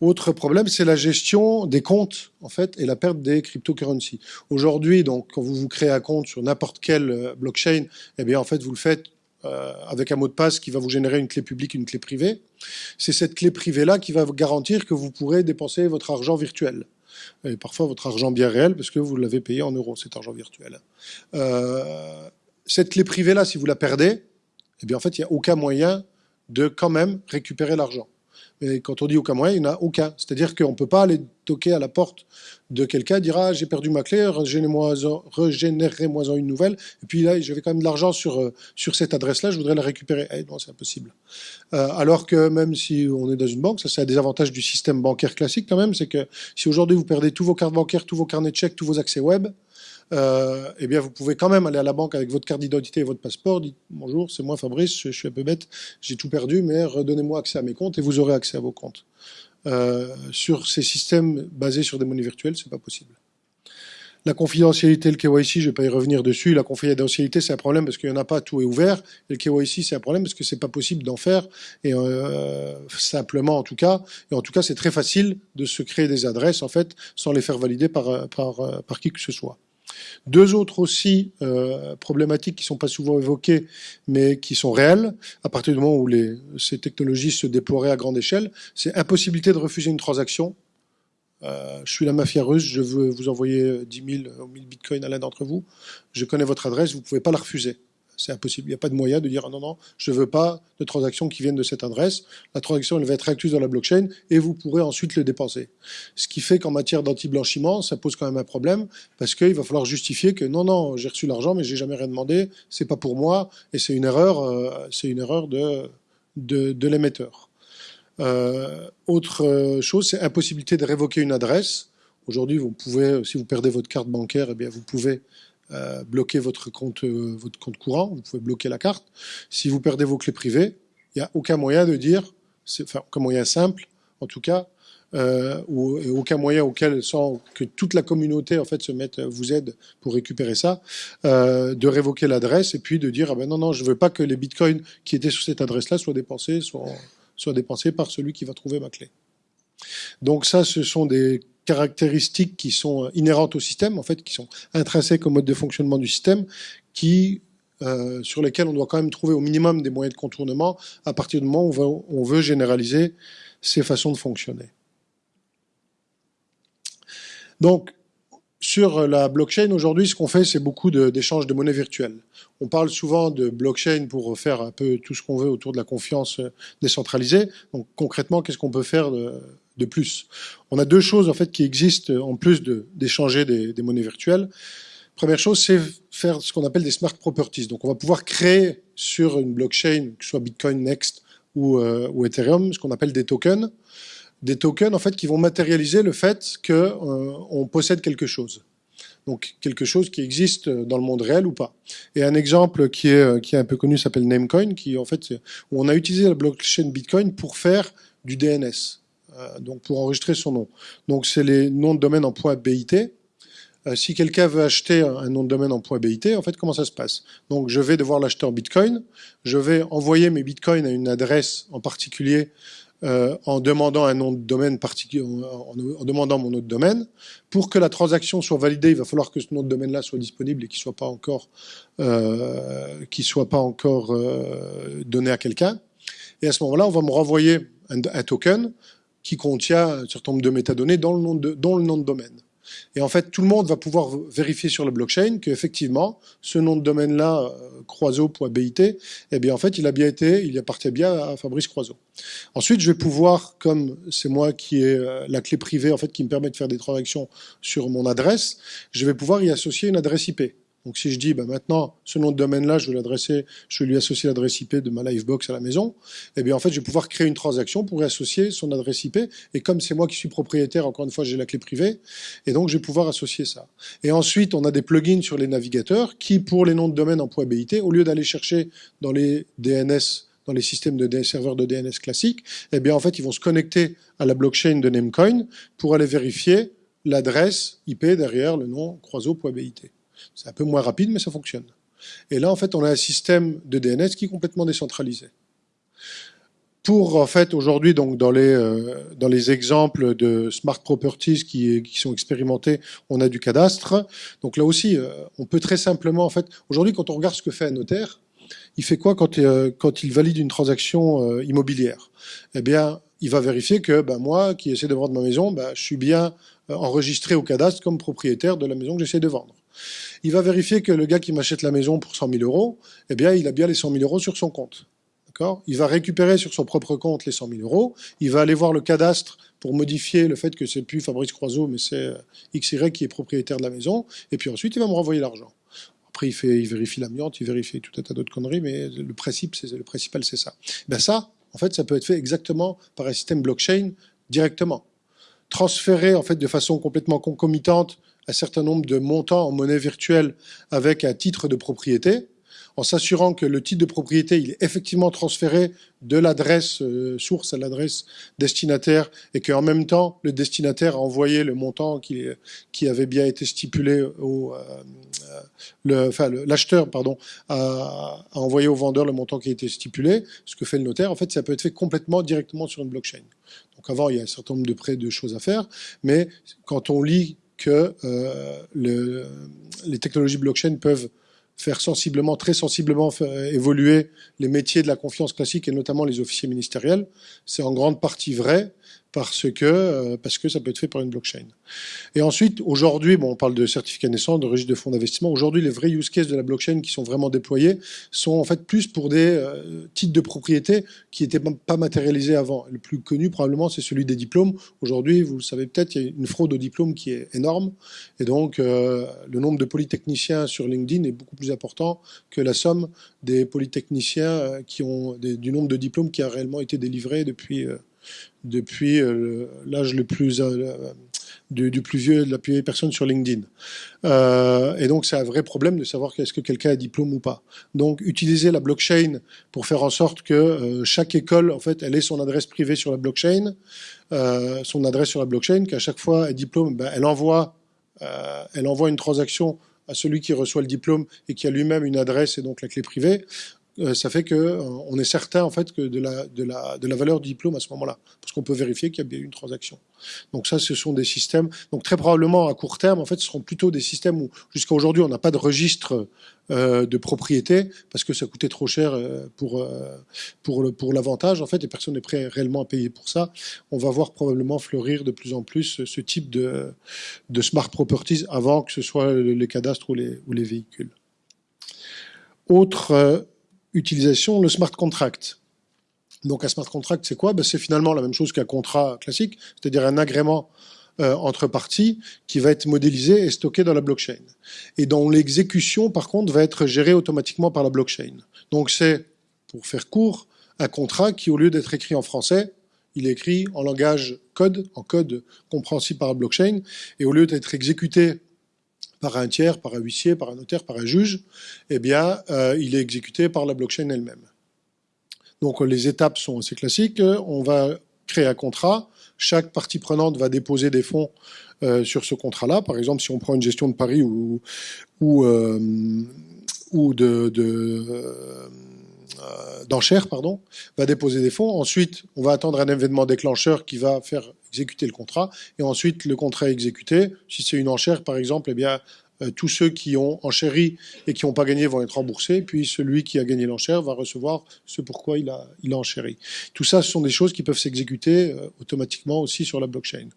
[SPEAKER 1] Autre problème, c'est la gestion des comptes, en fait, et la perte des cryptocurrencies. Aujourd'hui, donc, quand vous vous créez un compte sur n'importe quelle euh, blockchain, eh bien, en fait, vous le faites euh, avec un mot de passe qui va vous générer une clé publique, une clé privée. C'est cette clé privée-là qui va vous garantir que vous pourrez dépenser votre argent virtuel. Et parfois votre argent bien réel, parce que vous l'avez payé en euros, cet argent virtuel. Euh, cette clé privée-là, si vous la perdez, eh bien, en fait, il n'y a aucun moyen de quand même récupérer l'argent. Mais quand on dit aucun moyen, il n'y en a aucun. C'est-à-dire qu'on ne peut pas aller toquer à la porte de quelqu'un, dire ah, j'ai perdu ma clé, régénérez-moi une nouvelle, et puis là j'avais quand même de l'argent sur, euh, sur cette adresse-là, je voudrais la récupérer. Eh, non, c'est impossible. Euh, alors que même si on est dans une banque, ça c'est un des avantages du système bancaire classique quand même, c'est que si aujourd'hui vous perdez tous vos cartes bancaires, tous vos carnets de chèques, tous vos accès web, euh, eh bien, vous pouvez quand même aller à la banque avec votre carte d'identité et votre passeport, dites bonjour, c'est moi Fabrice, je, suis un peu bête, j'ai tout perdu, mais redonnez-moi accès à mes comptes et vous aurez accès à vos comptes. Euh, sur ces systèmes basés sur des monnaies virtuelles, c'est pas possible. La confidentialité, le KYC, je vais pas y revenir dessus. La confidentialité, c'est un problème parce qu'il n'y en a pas, tout est ouvert. Et le KYC, c'est un problème parce que c'est pas possible d'en faire, et euh, simplement en tout cas. Et en tout cas, c'est très facile de se créer des adresses, en fait, sans les faire valider par qui que ce soit. Deux autres aussi euh, problématiques qui ne sont pas souvent évoquées, mais qui sont réelles, à partir du moment où ces technologies se déploieraient à grande échelle, c'est impossibilité de refuser une transaction. Euh, je suis la mafia russe, je veux vous envoyer 10 000 ou 1000 bitcoins à l'un d'entre vous, je connais votre adresse, vous ne pouvez pas la refuser c'est impossible. Il n'y a pas de moyen de dire ah non, non, je ne veux pas de transactions qui viennent de cette adresse. La transaction, elle va être incluse dans la blockchain et vous pourrez ensuite le dépenser. Ce qui fait qu'en matière d'anti-blanchiment, ça pose quand même un problème parce qu'il va falloir justifier que non, non, j'ai reçu l'argent, mais j'ai jamais rien demandé, c'est pas pour moi et c'est une erreur, euh, une erreur de, de, l'émetteur. Euh, autre chose, c'est impossibilité de révoquer une adresse. Aujourd'hui, vous pouvez, si vous perdez votre carte bancaire, eh bien, vous pouvez euh, bloquer votre compte, euh, votre compte courant, vous pouvez bloquer la carte. Si vous perdez vos clés privées, il n'y a aucun moyen de dire, enfin aucun moyen simple en tout cas, euh, ou aucun moyen auquel sans que toute la communauté en fait se mette, vous aide pour récupérer ça, de révoquer l'adresse et puis de dire ah ben non non je veux pas que les bitcoins qui étaient sur cette adresse-là soient dépensés, soient dépensés par celui qui va trouver ma clé. Donc ça, ce sont des caractéristiques qui sont inhérentes au système, en fait, qui sont intrinsèques au mode de fonctionnement du système, qui euh, sur lesquels on doit quand même trouver au minimum des moyens de contournement à partir du moment où on veut, généraliser ces façons de fonctionner. Donc, sur la blockchain, aujourd'hui, ce qu'on fait, c'est beaucoup d'échanges de, de monnaie virtuelle. On parle souvent de blockchain pour faire un peu tout ce qu'on veut autour de la confiance décentralisée. Donc, concrètement, qu'est-ce qu'on peut faire de, de plus. On a deux choses en fait qui existent en plus d'échanger des, monnaies virtuelles. Première chose, c'est faire ce qu'on appelle des smart properties. Donc on va pouvoir créer sur une blockchain, que ce soit Bitcoin Next ou, euh, Ethereum, ce qu'on appelle des tokens. Des tokens en fait qui vont matérialiser le fait qu'on euh, possède quelque chose. Donc quelque chose qui existe dans le monde réel ou pas. Et un exemple qui est, qui est un peu connu s'appelle Namecoin, qui en fait, où on a utilisé la blockchain Bitcoin pour faire du DNS. Euh, donc pour enregistrer son nom. Donc c'est les noms de domaine en .bit. Euh, si quelqu'un veut acheter un nom de domaine en .bit, en fait, comment ça se passe? Donc je vais devoir l'acheter en Bitcoin, je vais envoyer mes Bitcoins à une adresse en particulier euh, en demandant un nom de domaine en, demandant mon nom de domaine. Pour que la transaction soit validée, il va falloir que ce nom de domaine-là soit disponible et qu'il soit pas encore, soit pas encore donné à quelqu'un. Et à ce moment-là, on va me renvoyer un token qui contient un certain nombre de métadonnées dans le nom de, domaine. Et en fait, tout le monde va pouvoir vérifier sur la blockchain qu'effectivement, ce nom de domaine-là, euh, croiseau.bit, eh bien, en fait, il a bien été, il appartient bien à Fabrice Croiseau. Ensuite, je vais pouvoir, comme c'est moi qui ai euh, la clé privée, en fait, qui me permet de faire des transactions sur mon adresse, je vais pouvoir y associer une adresse IP. Donc si je dis, bah, maintenant, ce nom de domaine-là, je vais l'adresser, je vais lui associer l'adresse IP de ma Livebox à la maison, eh bien en fait, je vais pouvoir créer une transaction pour y associer son adresse IP. Et comme c'est moi qui suis propriétaire, encore une fois, j'ai la clé privée, et donc je vais pouvoir associer ça. Et ensuite, on a des plugins sur les navigateurs qui, pour les noms de domaine en .bit, au lieu d'aller chercher dans les DNS dans les systèmes de serveurs de DNS classiques, eh bien en fait, ils vont se connecter à la blockchain de Namecoin pour aller vérifier l'adresse IP derrière le nom croiseau.bit. C'est un peu moins rapide, mais ça fonctionne. Et là, en fait, on a un système de DNS qui est complètement décentralisé. Pour, en fait, aujourd'hui, donc dans les, euh, dans les exemples de smart properties qui, sont expérimentés, on a du cadastre. Donc là aussi, euh, on peut très simplement, en fait, aujourd'hui, quand on regarde ce que fait un notaire, il fait quoi quand, euh, quand il valide une transaction immobilière? Eh bien, il va vérifier que ben, moi, qui essaie de vendre ma maison, ben, je suis bien enregistré au cadastre comme propriétaire de la maison que j'essaie de vendre il va vérifier que le gars qui m'achète la maison pour 100 000 euros, eh bien, il a bien les 100 000 euros sur son compte. Il va récupérer sur son propre compte les 100 000 euros. Il va aller voir le cadastre pour modifier le fait que c'est plus Fabrice Croiseau, mais c'est euh, XY qui est propriétaire de la maison. Et puis ensuite, il va me renvoyer l'argent. Après, il, il vérifie l'amiante, il vérifie tout un tas d'autres conneries, mais le, principe, le principal, c'est ça. Ben ça, en fait, ça peut être fait exactement par un système blockchain directement. Transférer, en fait, de façon complètement concomitante un certain nombre de montants en monnaie virtuelle avec un titre de propriété, en s'assurant que le titre de propriété il est effectivement transféré de l'adresse euh, source à l'adresse destinataire et qu'en même temps le destinataire a envoyé le montant qui, avait bien été stipulé au euh, le, enfin l'acheteur pardon a, a, envoyé au vendeur le montant qui a été stipulé. Ce que fait le notaire en fait ça peut être fait complètement directement sur une blockchain. Donc avant il y a un certain nombre de prêts de choses à faire mais quand on lit que euh, le, les technologies blockchain peuvent faire sensiblement, très sensiblement évoluer les métiers de la confiance classique et notamment les officiers ministériels. C'est en grande partie vrai parce que, euh, parce que ça peut être fait par une blockchain. Et ensuite, aujourd'hui, bon, on parle de certificat naissance, de registre de fonds d'investissement. Aujourd'hui, les vrais use cases de la blockchain qui sont vraiment déployés sont en fait plus pour des euh, titres de propriété qui n'étaient pas matérialisés avant. Le plus connu, probablement, c'est celui des diplômes. Aujourd'hui, vous le savez peut-être, il y a une fraude aux diplômes qui est énorme. Et donc, euh, le nombre de polytechniciens sur LinkedIn est beaucoup plus important que la somme des polytechniciens qui ont du nombre de diplômes qui a réellement été délivré depuis depuis euh, l'âge le plus euh, du, plus vieux, de la plus vieille personne sur LinkedIn. Euh, et donc, c'est un vrai problème de savoir est-ce que quelqu'un a diplôme ou pas. Donc, utiliser la blockchain pour faire en sorte que chaque école, en fait, elle ait son adresse privée sur la blockchain, son adresse sur la blockchain, qu'à chaque fois, un diplôme, ben, elle envoie, elle envoie une transaction à celui qui reçoit le diplôme et qui a lui-même une adresse et donc la clé privée. Euh, ça fait que euh, est certain en fait de la, de la, de la valeur du diplôme à ce moment-là, parce qu'on peut vérifier qu'il y a bien eu une transaction. Donc ça, ce sont des systèmes. Donc très probablement à court terme, en fait, ce seront plutôt des systèmes où jusqu'à aujourd'hui on n'a pas de registre euh, de propriété parce que ça coûtait trop cher pour pour l'avantage en fait et personne n'est prêt réellement à payer pour ça. On va voir probablement fleurir de plus en plus ce type de de smart properties avant que ce soit les cadastres ou les ou les véhicules. Autre utilisation, le smart contract. Donc un smart contract, c'est quoi? Ben, C'est finalement la même chose qu'un contrat classique, c'est-à-dire un agrément euh, entre parties qui va être modélisé et stocké dans la blockchain. Et dont l'exécution, par contre, va être gérée automatiquement par la blockchain. Donc c'est, pour faire court, un contrat qui, au lieu d'être écrit en français, il est écrit en langage code, en code compréhensible par la blockchain, et au lieu d'être exécuté par un tiers, par un huissier, par un notaire, par un juge, eh bien, euh, il est exécuté par la blockchain elle-même. Donc les étapes sont assez classiques. On va créer un contrat. Chaque partie prenante va déposer des fonds euh, sur ce contrat-là. Par exemple, si on prend une gestion de paris ou, euh, de d'enchères, pardon, va déposer des fonds. Ensuite, on va attendre un événement déclencheur qui va faire exécuter le contrat. Et ensuite, le contrat est exécuté. Si c'est une enchère, par exemple, eh bien, euh, tous ceux qui ont enchéri et qui n'ont pas gagné vont être remboursés, puis celui qui a gagné l'enchère va recevoir ce pourquoi il a, il a enchéri. Tout ça, ce sont des choses qui peuvent s'exécuter euh, automatiquement aussi sur la blockchain.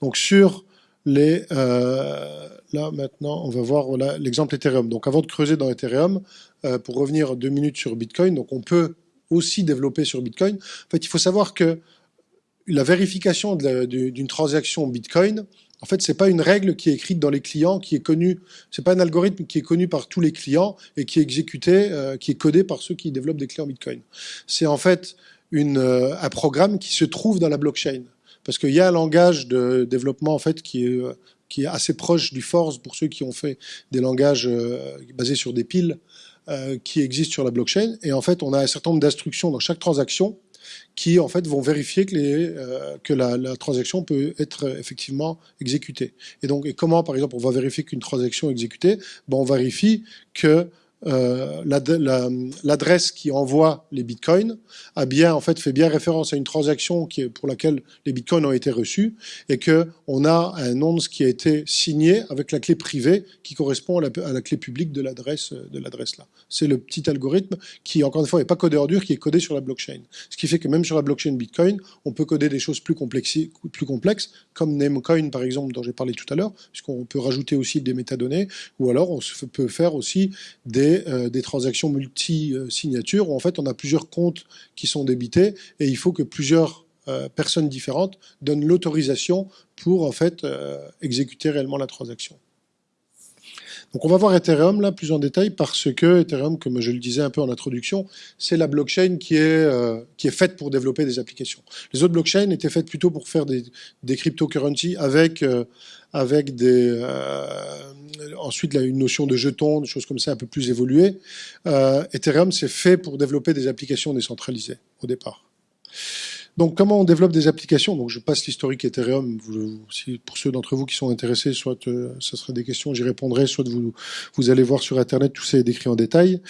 [SPEAKER 1] Donc sur les... Euh, là, maintenant, on va voir l'exemple Ethereum. Donc avant de creuser dans Ethereum, euh, pour revenir deux minutes sur Bitcoin, donc on peut aussi développer sur Bitcoin. En fait, il faut savoir que la vérification d'une transaction Bitcoin, en fait, c'est pas une règle qui est écrite dans les clients, qui est connue. C'est pas un algorithme qui est connu par tous les clients et qui est exécuté, euh, qui est codé par ceux qui développent des clients Bitcoin. C'est en fait euh, un programme qui se trouve dans la blockchain, parce qu'il y a un langage de développement en fait qui est assez proche du Force pour ceux qui ont fait des langages basés sur des piles qui existent sur la blockchain. Et en fait, on a un certain nombre d'instructions dans chaque transaction qui en fait vont vérifier que, euh, la, transaction peut être euh, effectivement exécutée. Et donc, et comment, par exemple, on va vérifier qu'une transaction est exécutée? Ben, On vérifie que euh, l'adresse qui envoie les bitcoins a bien en fait fait bien référence à une transaction pour laquelle les bitcoins ont été reçus et que on a un nonce qui a été signé avec la clé privée qui correspond à la, à la clé publique de l'adresse de l'adresse là. C'est le petit algorithme qui encore une fois n'est pas codé en dur, qui est codé sur la blockchain. Ce qui fait que même sur la blockchain Bitcoin, on peut coder des choses plus complexes, plus complexes comme Namecoin par exemple dont j'ai parlé tout à l'heure, puisqu'on peut rajouter aussi des métadonnées, ou alors on peut faire aussi des c'est des transactions multi-signatures où en fait on a plusieurs comptes qui sont débités et il faut que plusieurs personnes différentes donnent l'autorisation pour en fait exécuter réellement la transaction. Donc on va voir Ethereum là plus en détail parce que Ethereum, comme je le disais un peu en introduction, c'est la blockchain qui est, euh, qui est faite pour développer des applications. Les autres blockchains étaient faites plutôt pour faire des, des cryptocurrencies avec, euh, avec des, euh, ensuite une notion de jetons, des choses comme ça un peu plus évoluées. Ethereum, c'est fait pour développer des applications décentralisées au départ. Donc, comment on développe des applications? Donc, je passe l'historique Ethereum. pour ceux d'entre vous qui sont intéressés, soit euh, ce sera des questions, j'y répondrai, soit vous, vous allez voir sur Internet, tout ça est décrit en détail.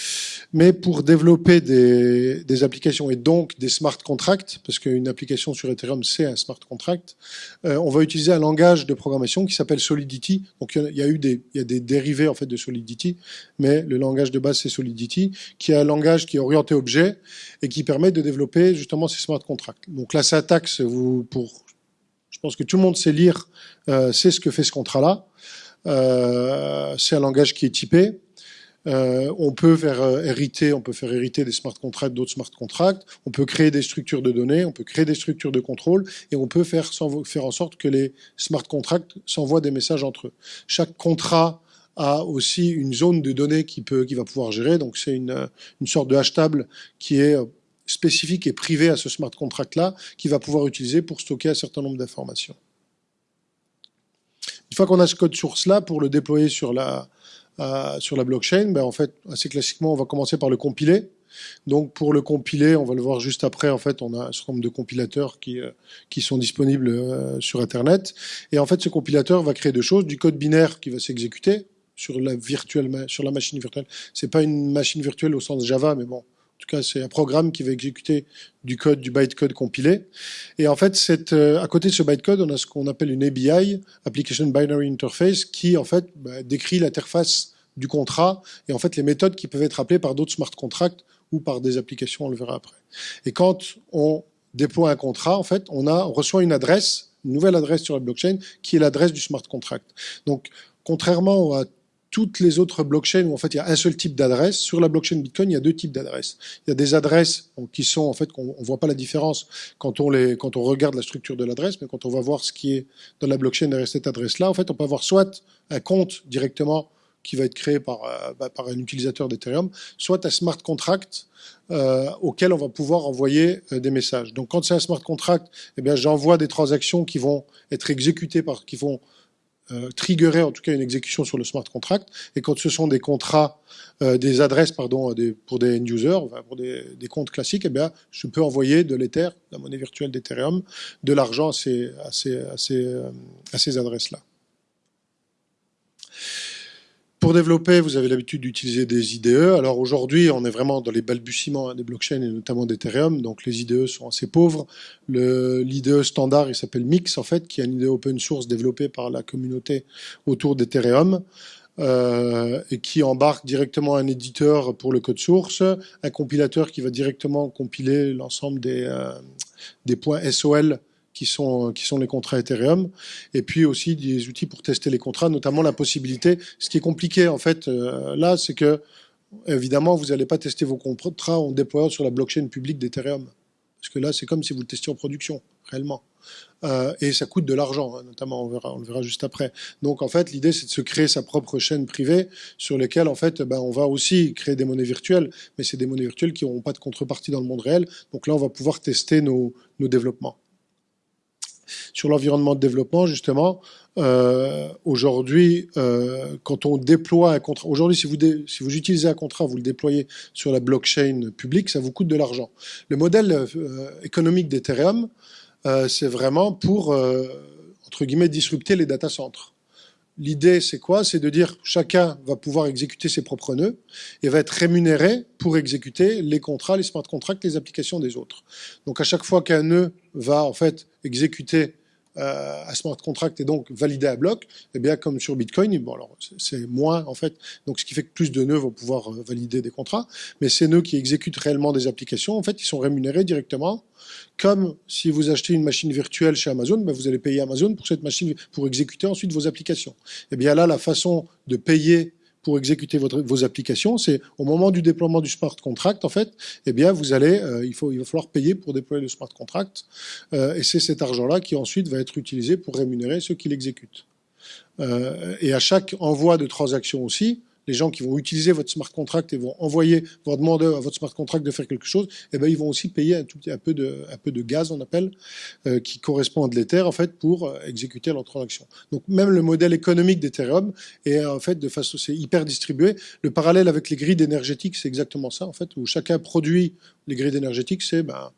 [SPEAKER 1] Mais pour développer des, applications et donc des smart contracts, parce qu'une application sur Ethereum, c'est un smart contract, euh, on va utiliser un langage de programmation qui s'appelle Solidity. Donc, il y, a, eu des, des dérivés en fait de Solidity, mais le langage de base, c'est Solidity, qui est un langage qui est orienté objet et qui permet de développer justement ces smart contracts. Donc la syntaxe, vous, pour, je pense que tout le monde sait lire, euh, sait ce que fait ce contrat-là. Euh, c'est un langage qui est typé. Euh, on peut faire hériter, on peut faire hériter des smart contracts d'autres smart contracts. On peut créer des structures de données, on peut créer des structures de contrôle, et on peut faire, faire en sorte que les smart contracts s'envoient des messages entre eux. Chaque contrat a aussi une zone de données qui peut, qui va pouvoir gérer. Donc c'est une, une sorte de hash table qui est spécifique et privé à ce smart contract-là qu'il va pouvoir utiliser pour stocker un certain nombre d'informations. Une fois qu'on a ce code source-là, pour le déployer sur la, euh, sur la blockchain, ben en fait, assez classiquement, on va commencer par le compiler. Donc pour le compiler, on va le voir juste après, en fait, on a un certain nombre de compilateurs qui, euh, qui sont disponibles euh, sur Internet. Et en fait, ce compilateur va créer deux choses, du code binaire qui va s'exécuter sur la, virtuelle, sur la machine virtuelle. C'est pas une machine virtuelle au sens Java, mais bon, en tout cas, c'est un programme qui va exécuter du code, du bytecode compilé. Et en fait, euh, à côté de ce bytecode, on a ce qu'on appelle une ABI, Application Binary Interface, qui en fait bah, décrit l'interface du contrat et en fait les méthodes qui peuvent être appelées par d'autres smart contracts ou par des applications, on le verra après. Et quand on déploie un contrat, en fait, on, a, reçoit une adresse, une nouvelle adresse sur la blockchain, qui est l'adresse du smart contract. Donc, contrairement à toutes les autres blockchains où en fait il y a un seul type d'adresse. Sur la blockchain Bitcoin, il y a deux types d'adresses. Il y a des adresses qui sont en fait qu'on voit pas la différence quand on les quand on regarde la structure de l'adresse, mais quand on va voir ce qui est dans la blockchain derrière cette adresse-là, en fait, on peut avoir soit un compte directement qui va être créé par, euh, bah, par un utilisateur d'Ethereum, soit un smart contract euh, auquel on va pouvoir envoyer euh, des messages. Donc quand c'est un smart contract, eh bien j'envoie des transactions qui vont être exécutées par qui vont euh, en tout cas une exécution sur le smart contract. Et quand ce sont des contrats, euh, des adresses pardon, des, pour des end-users, pour des, des, comptes classiques, eh bien, je peux envoyer de l'Ether, la monnaie virtuelle d'Ethereum, de l'argent à ces, à ces, à ces, euh, à ces adresses-là. Pour développer, vous avez l'habitude d'utiliser des IDE. Alors aujourd'hui, on est vraiment dans les balbutiements des blockchains et notamment d'Ethereum, donc les IDE sont assez pauvres. L'IDE standard, il s'appelle Mix en fait, qui est un IDE open source développé par la communauté autour d'Ethereum. Euh, et qui embarque directement un éditeur pour le code source, un compilateur qui va directement compiler l'ensemble des, euh, des points SOL qui sont, les contrats Ethereum, et puis aussi des outils pour tester les contrats, notamment la possibilité, ce qui est compliqué en fait euh, là, c'est que évidemment vous n'allez pas tester vos contrats en déployant sur la blockchain publique d'Ethereum, parce que là c'est comme si vous le testiez en production, réellement. Euh, et ça coûte de l'argent, hein, notamment, on, verra, le verra juste après. Donc en fait, l'idée c'est de se créer sa propre chaîne privée sur lesquelles en fait, ben, on va aussi créer des monnaies virtuelles, mais c'est des monnaies virtuelles qui n'auront pas de contrepartie dans le monde réel. Donc là, on va pouvoir tester nos développements sur l'environnement de développement, justement, euh, aujourd'hui, euh, quand on déploie un contrat, aujourd'hui, si vous, utilisez un contrat, vous le déployez sur la blockchain publique, ça vous coûte de l'argent. Le modèle euh, économique d'Ethereum, c'est vraiment pour, entre guillemets, disrupter les data centers. L'idée, c'est quoi? C'est de dire chacun va pouvoir exécuter ses propres nœuds et va être rémunéré pour exécuter les contrats, les smart contracts, les applications des autres. Donc à chaque fois qu'un nœud va en fait exécuter euh, un smart contract et donc valider à bloc, eh bien comme sur Bitcoin, bon alors c'est moins en fait, donc ce qui fait que plus de nœuds vont pouvoir euh, valider des contrats, mais ces nœuds qui exécutent réellement des applications, en fait, ils sont rémunérés directement, comme si vous achetez une machine virtuelle chez Amazon, ben, vous allez payer Amazon pour cette machine pour exécuter ensuite vos applications. Eh bien là, la façon de payer pour exécuter vos applications, c'est au moment du déploiement du smart contract, en fait, eh bien, vous allez, euh, il, faut, va falloir payer pour déployer le smart contract, euh, et c'est cet argent-là qui ensuite va être utilisé pour rémunérer ceux qui l'exécutent. Euh, et à chaque envoi de transaction aussi, les gens qui vont utiliser votre smart contract et vont envoyer, vont demander à votre smart contract de faire quelque chose, eh ben, ils vont aussi payer un, peu, de, gaz, on appelle, euh, qui correspond à de l'Ether, en fait, pour euh, exécuter leur transaction. Donc, même le modèle économique d'Ethereum est, en fait, de façon, hyper distribué. Le parallèle avec les grilles énergétiques, c'est exactement ça, en fait, où chacun produit les grilles énergétiques, c'est, ben,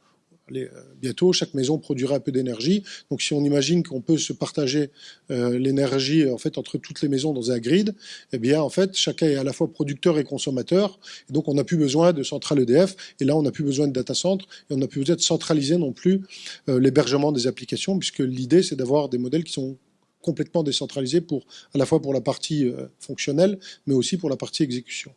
[SPEAKER 1] euh, bientôt, chaque maison produira un peu d'énergie. Donc si on imagine qu'on peut se partager euh, l'énergie en fait entre toutes les maisons dans un grid, eh bien en fait chacun est à la fois producteur et consommateur. Donc on n'a plus besoin de centrale EDF. Et là on n'a plus besoin de data center et on n'a plus besoin de centraliser non plus euh, l'hébergement des applications, puisque l'idée c'est d'avoir des modèles qui sont complètement décentralisés pour à la fois pour la partie fonctionnelle, mais aussi pour la partie exécution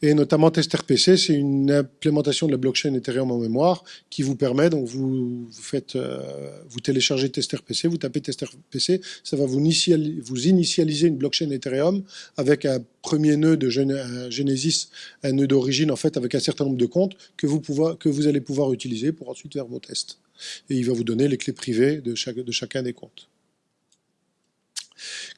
[SPEAKER 1] et notamment TesterPC, c'est une implémentation de la blockchain Ethereum en mémoire qui vous permet, donc vous, faites, euh, vous téléchargez TesterPC, vous tapez TesterPC, ça va vous, initialiser, une blockchain Ethereum avec un premier nœud de Genesis, un nœud d'origine en fait avec un certain nombre de comptes que vous, allez pouvoir utiliser pour ensuite faire vos tests. Et il va vous donner les clés privées de chacun des comptes.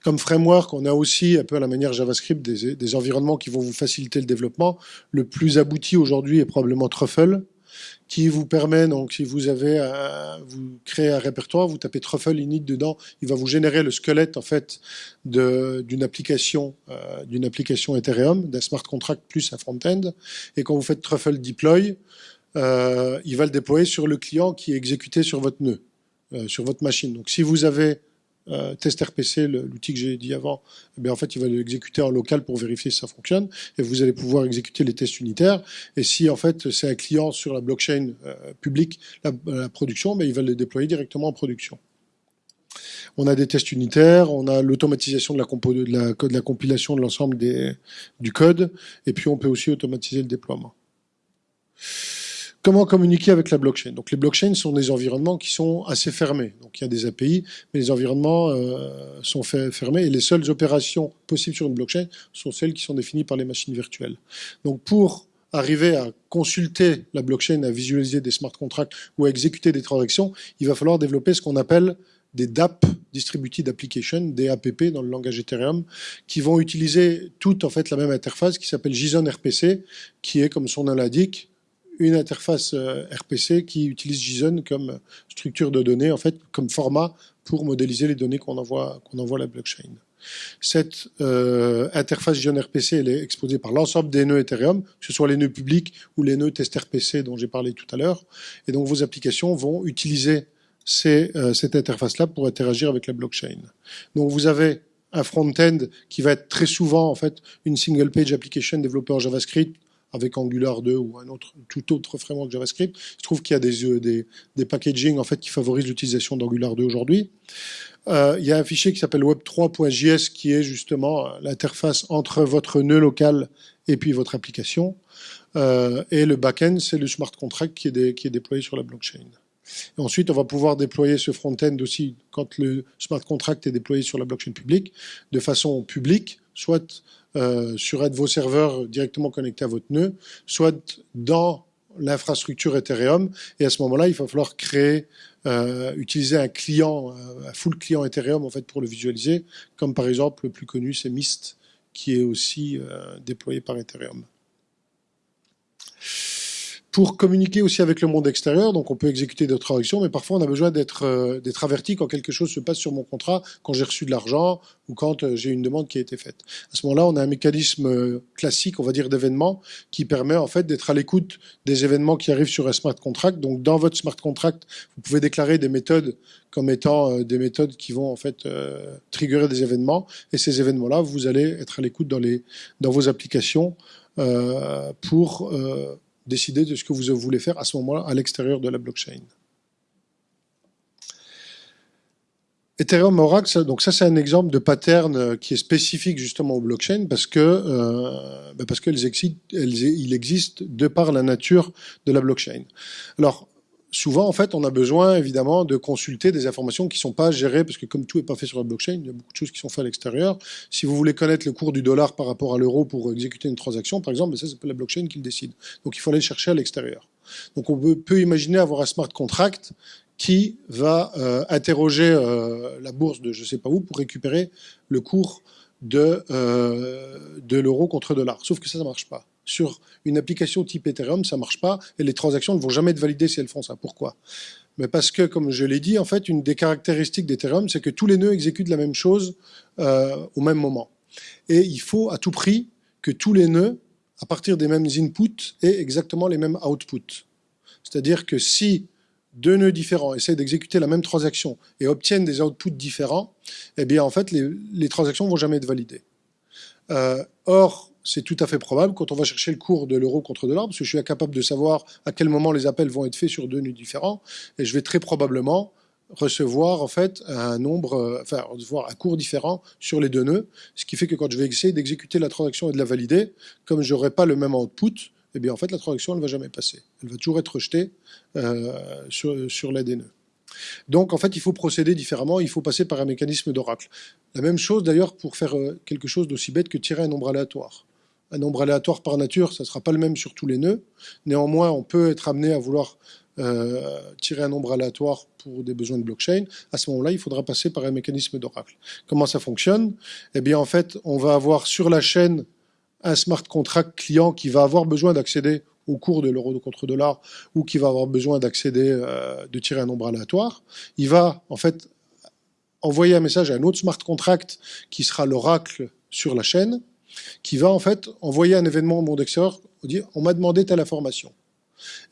[SPEAKER 1] Comme framework, on a aussi, un peu à la manière JavaScript, des, environnements qui vont vous faciliter le développement. Le plus abouti aujourd'hui est probablement Truffle, qui vous permet, donc si vous avez, vous créez un répertoire, vous tapez Truffle init dedans, il va vous générer le squelette en fait d'une application, euh, d'une application Ethereum, d'un smart contract plus un front-end. Et quand vous faites Truffle deploy, euh, il va le déployer sur le client qui est exécuté sur votre nœud, euh, sur votre machine. Donc si vous avez euh, TestRPC, l'outil que j'ai dit avant, eh en fait, il va l'exécuter en local pour vérifier si ça fonctionne, et vous allez pouvoir exécuter les tests unitaires. Et si en fait c'est un client sur la blockchain euh, publique, la, production, ben, il va le déployer directement en production. On a des tests unitaires, on a l'automatisation de la, de, la, de la compilation de l'ensemble du code, et puis on peut aussi automatiser le déploiement. Comment communiquer avec la blockchain Donc les blockchains sont des environnements qui sont assez fermés. Donc il y a des API, mais les environnements euh, sont fermés et les seules opérations possibles sur une blockchain sont celles qui sont définies par les machines virtuelles. Donc pour arriver à consulter la blockchain, à visualiser des smart contracts ou à exécuter des transactions, il va falloir développer ce qu'on appelle des DApp, Distributed Application, des APP dans le langage Ethereum, qui vont utiliser toute en fait la même interface qui s'appelle JSON RPC, qui est, comme son nom l'indique, une interface euh, RPC qui utilise JSON comme structure de données, en fait, comme format pour modéliser les données qu'on envoie, à la blockchain. Cette euh, interface JSON RPC, est exposée par l'ensemble des nœuds Ethereum, que ce soit les nœuds publics ou les nœuds test RPC dont j'ai parlé tout à l'heure. Et donc vos applications vont utiliser euh, cette interface-là pour interagir avec la blockchain. Donc vous avez un front-end qui va être très souvent en fait une single page application développée en JavaScript avec Angular 2 ou un autre, tout autre framework JavaScript. Je trouve qu'il y a des, euh, des, des, packaging en fait, qui favorisent l'utilisation d'Angular 2 aujourd'hui. Euh, il y a un fichier qui s'appelle web3.js qui est justement euh, l'interface entre votre nœud local et puis votre application. Et le backend, c'est le smart contract qui est, qui est déployé sur la blockchain. Ensuite, on va pouvoir déployer ce front-end aussi quand le smart contract est déployé sur la blockchain publique, de façon publique, soit euh, sur vos serveurs directement connectés à votre nœud, soit dans l'infrastructure Ethereum. Et à ce moment-là, il va falloir créer, euh, utiliser un client, euh, un full client Ethereum pour le visualiser, comme par exemple le plus connu, c'est Mist, qui est aussi déployé par Ethereum pour communiquer aussi avec le monde extérieur. Donc, on peut exécuter d'autres transactions, mais parfois, on a besoin d'être euh, averti quand quelque chose se passe sur mon contrat, quand j'ai reçu de l'argent ou quand euh, j'ai une demande qui a été faite. À ce moment-là, on a un mécanisme euh, classique, on va dire, d'événements qui permet en fait d'être à l'écoute des événements qui arrivent sur un smart contract. Donc, dans votre smart contract, vous pouvez déclarer des méthodes comme étant des méthodes qui vont en fait triggerer des événements. Et ces événements-là, vous allez être à l'écoute dans les dans vos applications pour décider de ce que vous voulez faire à ce moment-là à l'extérieur de la blockchain. Ethereum Oracle, donc ça c'est un exemple de pattern euh, qui est spécifique justement aux blockchains parce que euh, bah, qu'elles existent, existe de par la nature de la blockchain. Alors souvent, en fait, on a besoin, évidemment, de consulter des informations qui ne sont pas gérées, parce que comme tout n'est pas fait sur la blockchain, il y a beaucoup de choses qui sont faites à l'extérieur. Si vous voulez connaître le cours du dollar par rapport à l'euro pour exécuter une transaction, par exemple, ça, c'est la blockchain qui le décide. Donc, il faut aller chercher à l'extérieur. Donc, on peut, imaginer avoir un smart contract qui va euh, interroger euh, la bourse de je ne sais pas où pour récupérer le cours de, euh, de l'euro contre dollar. Sauf que ça, ça ne marche pas sur une application type Ethereum, ça marche pas, et les transactions ne vont jamais être validées si elles font ça. Pourquoi? Mais parce que, comme je l'ai dit, en fait, une des caractéristiques d'Ethereum, c'est que tous les nœuds exécutent la même chose euh, au même moment. Et il faut à tout prix que tous les nœuds, à partir des mêmes inputs, aient exactement les mêmes outputs. C'est-à-dire que si deux nœuds différents essaient d'exécuter la même transaction et obtiennent des outputs différents, eh bien, en fait, les, transactions ne vont jamais être validées. Euh, or, c'est tout à fait probable quand on va chercher le cours de l'euro contre dollar, parce que je suis incapable de savoir à quel moment les appels vont être faits sur deux nœuds différents, et je vais très probablement recevoir en fait un nombre, euh, enfin recevoir un cours différent sur les deux nœuds, ce qui fait que quand je vais essayer d'exécuter la transaction et de la valider, comme je n'aurai pas le même output, eh bien en fait la transaction ne va jamais passer, elle va toujours être rejetée euh, sur, sur l'aide des nœuds. Donc en fait il faut procéder différemment, il faut passer par un mécanisme d'oracle. La même chose d'ailleurs pour faire euh, quelque chose d'aussi bête que tirer un nombre aléatoire un nombre aléatoire par nature, ça ne sera pas le même sur tous les nœuds. Néanmoins, on peut être amené à vouloir euh, tirer un nombre aléatoire pour des besoins de blockchain. À ce moment-là, il faudra passer par un mécanisme d'oracle. Comment ça fonctionne? Eh bien, en fait, on va avoir sur la chaîne un smart contract client qui va avoir besoin d'accéder au cours de l'euro contre dollar ou qui va avoir besoin d'accéder, euh, de tirer un nombre aléatoire. Il va, en fait, envoyer un message à un autre smart contract qui sera l'oracle sur la chaîne qui va en fait envoyer un événement au monde extérieur, dire on m'a demandé telle information.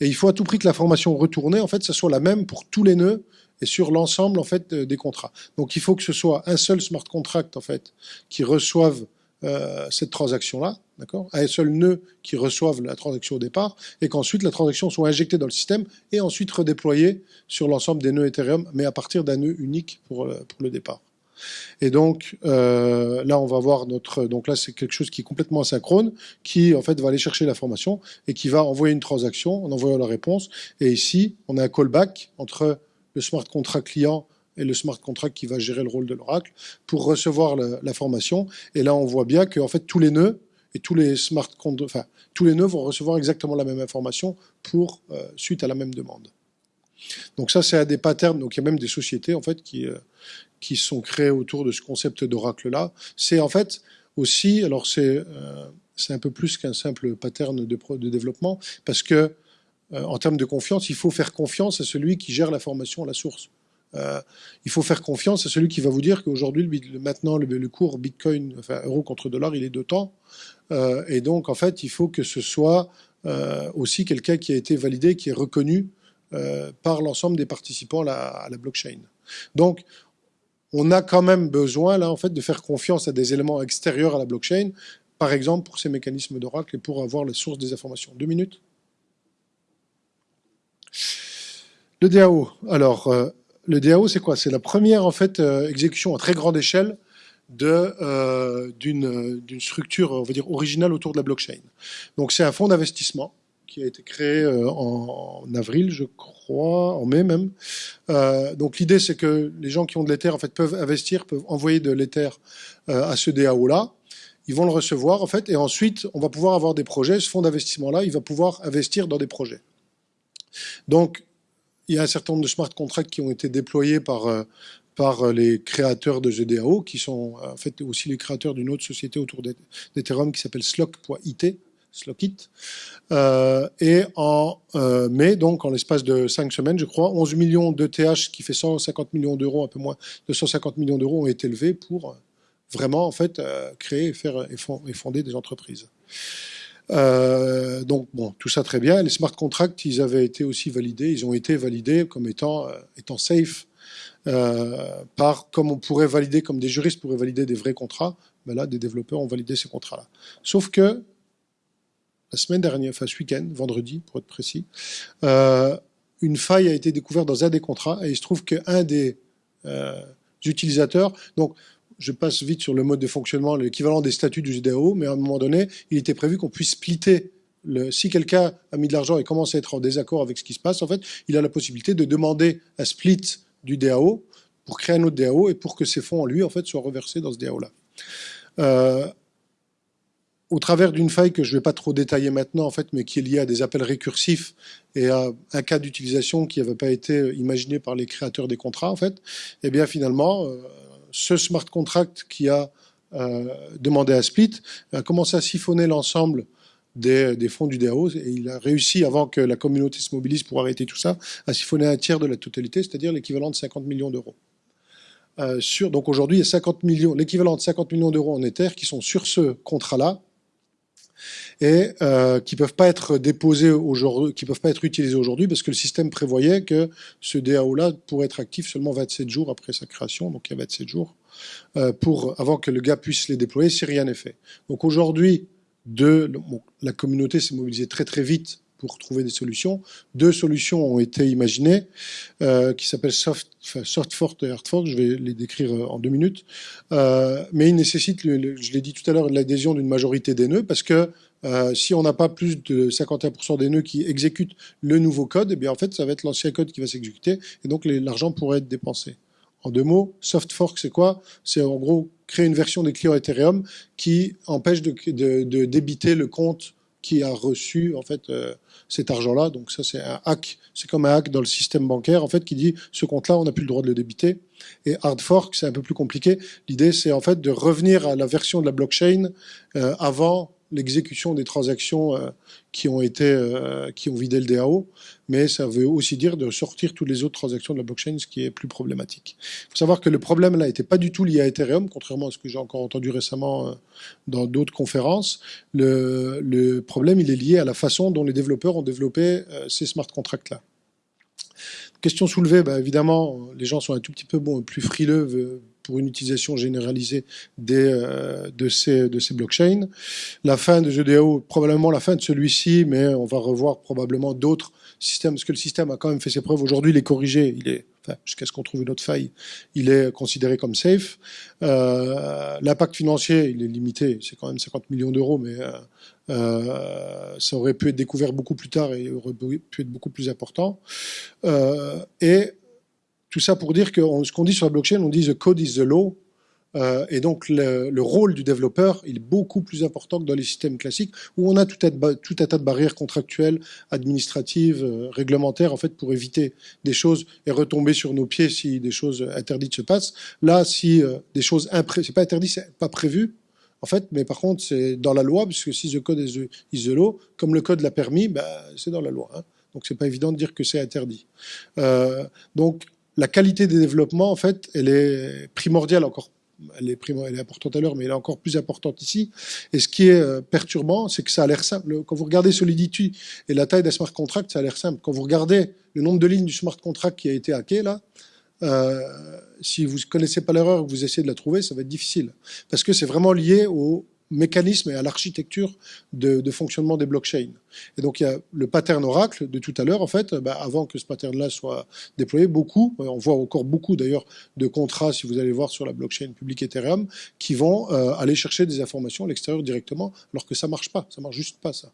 [SPEAKER 1] Et il faut à tout prix que l'information retournée, en fait, ça soit la même pour tous les nœuds et sur l'ensemble en fait des contrats. Donc il faut que ce soit un seul smart contract en fait qui reçoive euh, cette transaction-là, d'accord, un seul nœud qui reçoive la transaction au départ, et qu'ensuite la transaction soit injectée dans le système et ensuite redéployée sur l'ensemble des nœuds Ethereum, mais à partir d'un nœud unique pour, euh, pour le départ. Et donc euh, là, on va voir notre. Donc là, c'est quelque chose qui est complètement asynchrone, qui en fait va aller chercher l'information et qui va envoyer une transaction en envoyant la réponse. Et ici, on a un callback entre le smart contract client et le smart contract qui va gérer le rôle de l'oracle pour recevoir l'information. Et là, on voit bien que en fait tous les nœuds et tous les smart tous les nœuds vont recevoir exactement la même information pour euh, suite à la même demande. Donc ça, c'est un des patterns. Donc il y a même des sociétés en fait qui, euh, qui sont créées autour de ce concept d'oracle-là. C'est en fait aussi, alors c'est euh, un peu plus qu'un simple pattern de, développement, parce que euh, en termes de confiance, il faut faire confiance à celui qui gère l'information à la source. Euh, il faut faire confiance à celui qui va vous dire qu'aujourd'hui, maintenant, le, cours Bitcoin, enfin euro contre dollar, il est de temps. Et donc, en fait, il faut que ce soit aussi quelqu'un qui a été validé, qui est reconnu par l'ensemble des participants à la, à la, blockchain. Donc, on a quand même besoin là en fait de faire confiance à des éléments extérieurs à la blockchain, par exemple pour ces mécanismes d'oracle et pour avoir la source des informations. Deux minutes. Le DAO. Alors, euh, le DAO, c'est quoi? C'est la première en fait euh, exécution à très grande échelle euh, d'une structure, originale autour de la blockchain. C'est un fonds d'investissement qui a été créé euh, en, avril, je crois, en mai même. Euh, donc l'idée, c'est que les gens qui ont de l'Ether en fait, peuvent investir, peuvent envoyer de l'Ether euh, à ce DAO-là. Ils vont le recevoir, en fait, et ensuite, on va pouvoir avoir des projets. Ce fonds d'investissement-là, il va pouvoir investir dans des projets. Donc, il y a un certain nombre de smart contracts qui ont été déployés par, par les créateurs de DAO, qui sont en fait aussi les créateurs d'une autre société autour d'Ethereum qui s'appelle Slock.it, Slockit. Euh, et en euh, mai, donc en l'espace de 5 semaines, je crois, 11 millions d'ETH, ce qui fait 150 millions d'euros, un peu moins de 150 millions d'euros, ont été levés pour vraiment en fait euh, créer, faire et fonder des entreprises. donc bon, tout ça très bien. Les smart contracts, ils avaient été aussi validés, ils ont été validés comme étant, étant safe, par comme on pourrait valider, comme des juristes pourraient valider des vrais contrats. Mais là, des développeurs ont validé ces contrats-là. Sauf que la semaine dernière, enfin ce week-end, vendredi pour être précis, euh, une faille a été découverte dans un des contrats et il se trouve qu'un des euh, utilisateurs, donc je passe vite sur le mode de fonctionnement, l'équivalent des statuts du GDAO, mais à un moment donné, il était prévu qu'on puisse splitter si quelqu'un a mis de l'argent et commence à être en désaccord avec ce qui se passe, en fait, il a la possibilité de demander un split du DAO pour créer un autre DAO et pour que ces fonds en lui, en fait, soient reversés dans ce DAO-là. Euh, au travers d'une faille que je ne vais pas trop détailler maintenant, en fait, mais qui est liée à des appels récursifs et à un cas d'utilisation qui n'avait pas été imaginé par les créateurs des contrats, en fait, eh bien finalement, euh, ce smart contract qui a euh, demandé à Split a commencé à siphonner l'ensemble des, fonds du DAO et il a réussi, avant que la communauté se mobilise pour arrêter tout ça, à siphonner un tiers de la totalité, c'est-à-dire l'équivalent de 50 millions d'euros. Euh, donc aujourd'hui, il y a 50 millions, l'équivalent de 50 millions d'euros en Ether qui sont sur ce contrat-là, et euh, qui peuvent pas être déposés aujourd'hui, qui peuvent pas être utilisés aujourd'hui parce que le système prévoyait que ce DAO-là pourrait être actif seulement 27 jours après sa création, donc il y a 27 jours euh, pour avant que le gars puisse les déployer si rien n'est fait. Donc aujourd'hui, la communauté s'est mobilisée très très vite pour trouver des solutions. Deux solutions ont été imaginées, euh, qui s'appellent soft, soft fork et hard fork. Je vais les décrire euh, en deux minutes. Euh, mais ils nécessitent, je l'ai dit tout à l'heure, l'adhésion d'une majorité des nœuds, parce que si on n'a pas plus de 51% des nœuds qui exécutent le nouveau code, eh bien en fait, ça va être l'ancien code qui va s'exécuter, et donc l'argent pourrait être dépensé. En deux mots, soft fork, c'est quoi? C'est en gros créer une version des clients Ethereum qui empêche de débiter le compte qui a reçu en fait euh, cet argent-là. Donc ça, c'est un hack. C'est comme un hack dans le système bancaire en fait qui dit ce compte-là, on n'a plus le droit de le débiter. Et hard fork, c'est un peu plus compliqué. L'idée, c'est en fait de revenir à la version de la blockchain euh, avant l'exécution des transactions euh, qui ont été euh, qui ont vidé le DAO, mais ça veut aussi dire de sortir toutes les autres transactions de la blockchain, ce qui est plus problématique. Il faut savoir que le problème là n'était pas du tout lié à Ethereum, contrairement à ce que j'ai encore entendu récemment euh, dans d'autres conférences. Le, problème il est lié à la façon dont les développeurs ont développé ces smart contracts là. Question soulevée, bah, évidemment, les gens sont un tout petit peu plus frileux pour une utilisation généralisée euh, de, ces, blockchains. La fin de GDAO, probablement la fin de celui-ci, mais on va revoir probablement d'autres systèmes, parce que le système a quand même fait ses preuves. Aujourd'hui, il est corrigé, jusqu'à ce qu'on trouve une autre faille, il est considéré comme safe. Euh, L'impact financier, il est limité, c'est quand même 50 millions d'euros, mais euh, ça aurait pu être découvert beaucoup plus tard et aurait pu être beaucoup plus important. Et tout ça pour dire que ce qu'on dit sur la blockchain, on dit the code is the law. Euh, et donc le, rôle du développeur, il est beaucoup plus important que dans les systèmes classiques où on a tout un, tas de barrières contractuelles, administratives, euh, réglementaires, en fait, pour éviter des choses et retomber sur nos pieds si des choses interdites se passent. Là, si euh, des choses c'est pas interdit, c'est pas prévu, en fait, mais par contre, c'est dans la loi, puisque si the code is the, law, comme le code l'a permis, ben, c'est dans la loi. Hein. Donc c'est pas évident de dire que c'est interdit. Euh, donc la qualité des développements, en fait, elle est primordiale encore. Elle est, est importante à l'heure, mais elle est encore plus importante ici. Et ce qui est euh, perturbant, c'est que ça a l'air simple. Quand vous regardez Solidity et la taille d'un smart contract, ça a l'air simple. Quand vous regardez le nombre de lignes du smart contract qui a été hacké, là, euh, si vous ne connaissez pas l'erreur, que vous essayez de la trouver, ça va être difficile. Parce que c'est vraiment lié au, mécanisme et à l'architecture de, fonctionnement des blockchains. Et donc il y a le pattern Oracle de tout à l'heure, en fait, bah, avant que ce pattern-là soit déployé, beaucoup, on voit encore beaucoup d'ailleurs de contrats, si vous allez voir sur la blockchain publique Ethereum, qui vont euh, aller chercher des informations à l'extérieur directement, alors que ça marche pas, ça marche juste pas ça.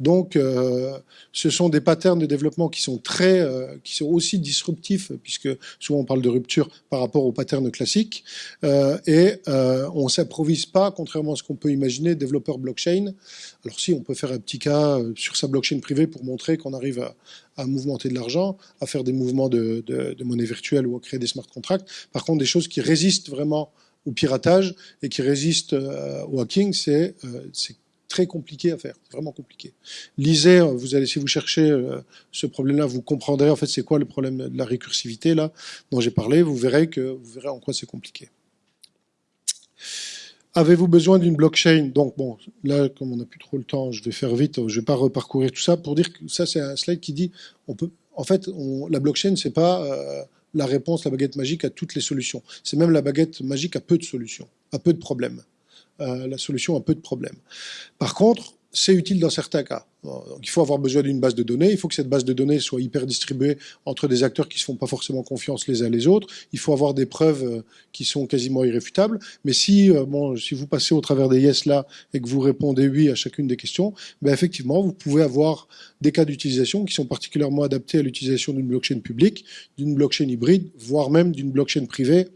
[SPEAKER 1] Donc, euh, ce sont des patterns de développement qui sont très, euh, qui sont aussi disruptifs, puisque souvent on parle de rupture par rapport aux patterns classiques, euh, et on s'improvise pas, contrairement à ce qu'on peut imaginer, développeur blockchain. Alors si, on peut faire un petit cas sur sa blockchain privée pour montrer qu'on arrive à, mouvementer de l'argent, à faire des mouvements de, de, de monnaie virtuelle ou à créer des smart contracts. Par contre, des choses qui résistent vraiment au piratage et qui résistent au hacking, c'est très compliqué à faire, vraiment compliqué. Lisez, euh, vous allez, si vous cherchez euh, ce problème-là, vous comprendrez en fait c'est quoi le problème de la récursivité là dont j'ai parlé. Vous verrez que vous verrez en quoi c'est compliqué. Avez-vous besoin d'une blockchain? Donc bon, là comme on n'a plus trop le temps, je vais faire vite, je vais pas reparcourir tout ça pour dire que ça c'est un slide qui dit on peut, en fait, la blockchain c'est pas euh, la réponse, la baguette magique à toutes les solutions. C'est même la baguette magique à peu de solutions, à peu de problèmes. Euh, la solution a peu de problèmes. Par contre, c'est utile dans certains cas. Donc, il faut avoir besoin d'une base de données, il faut que cette base de données soit hyper distribuée entre des acteurs qui ne se font pas forcément confiance les uns les autres, il faut avoir des preuves euh, qui sont quasiment irréfutables, mais si, euh, bon, si vous passez au travers des yes là et que vous répondez oui à chacune des questions, ben effectivement, vous pouvez avoir des cas d'utilisation qui sont particulièrement adaptés à l'utilisation d'une blockchain publique, d'une blockchain hybride, voire même d'une blockchain privée,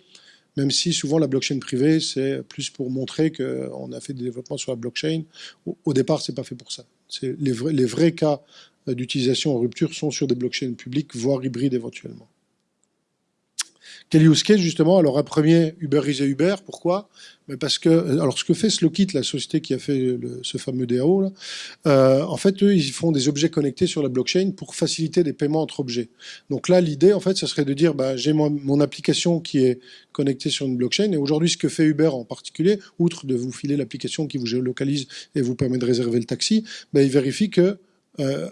[SPEAKER 1] même si souvent la blockchain privée, c'est plus pour montrer qu'on a fait des développements sur la blockchain. Au départ, c'est pas fait pour ça. Les vrais, les vrais cas d'utilisation en rupture sont sur des blockchains publiques, voire hybrides éventuellement. Quel use case justement Alors un premier, Uber is Uber. Pourquoi? Parce que alors ce que fait Slowkit, la société qui a fait ce fameux DAO, euh, en fait eux ils font des objets connectés sur la blockchain pour faciliter des paiements entre objets. Donc là l'idée en fait ce serait de dire bah, j'ai mon, application qui est connectée sur une blockchain et aujourd'hui ce que fait Uber en particulier, outre de vous filer l'application qui vous géolocalise et vous permet de réserver le taxi, bah, il vérifie que euh,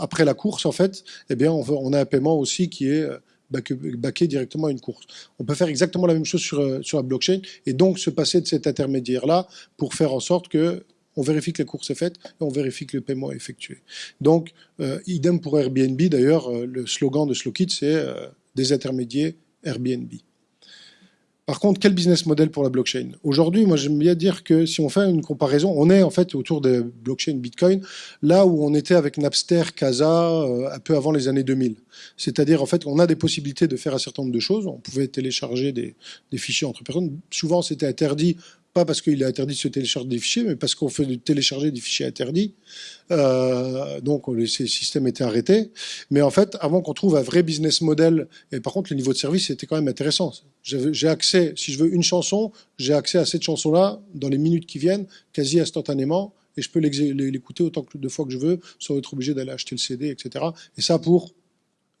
[SPEAKER 1] après la course, en fait, eh bien, on, on, a un paiement aussi qui est baquer directement une course. On peut faire exactement la même chose sur, euh, sur la blockchain et donc se passer de cet intermédiaire-là pour faire en sorte que on vérifie que la course est faite et on vérifie que le paiement est effectué. Donc, euh, idem pour Airbnb, d'ailleurs, euh, le slogan de Slowkit, c'est des intermédiaires Airbnb. Par contre, quel business model pour la blockchain? Aujourd'hui, moi j'aime bien dire que si on fait une comparaison, on est en fait autour des blockchain Bitcoin, là où on était avec Napster, Casa, euh, un peu avant les années 2000. C'est-à-dire en fait on a des possibilités de faire un certain nombre de choses. On pouvait télécharger des, des fichiers entre personnes. Souvent c'était interdit pas parce qu'il est interdit de se télécharger des fichiers, mais parce qu'on fait télécharger des fichiers interdits. Euh, donc ces systèmes étaient arrêtés. Mais en fait, avant qu'on trouve un vrai business model, et par contre le niveau de service était quand même intéressant. J'ai accès, si je veux une chanson, j'ai accès à cette chanson-là dans les minutes qui viennent, quasi instantanément, et je peux l'écouter autant de fois que je veux, sans être obligé d'aller acheter le CD, etc. Et ça pour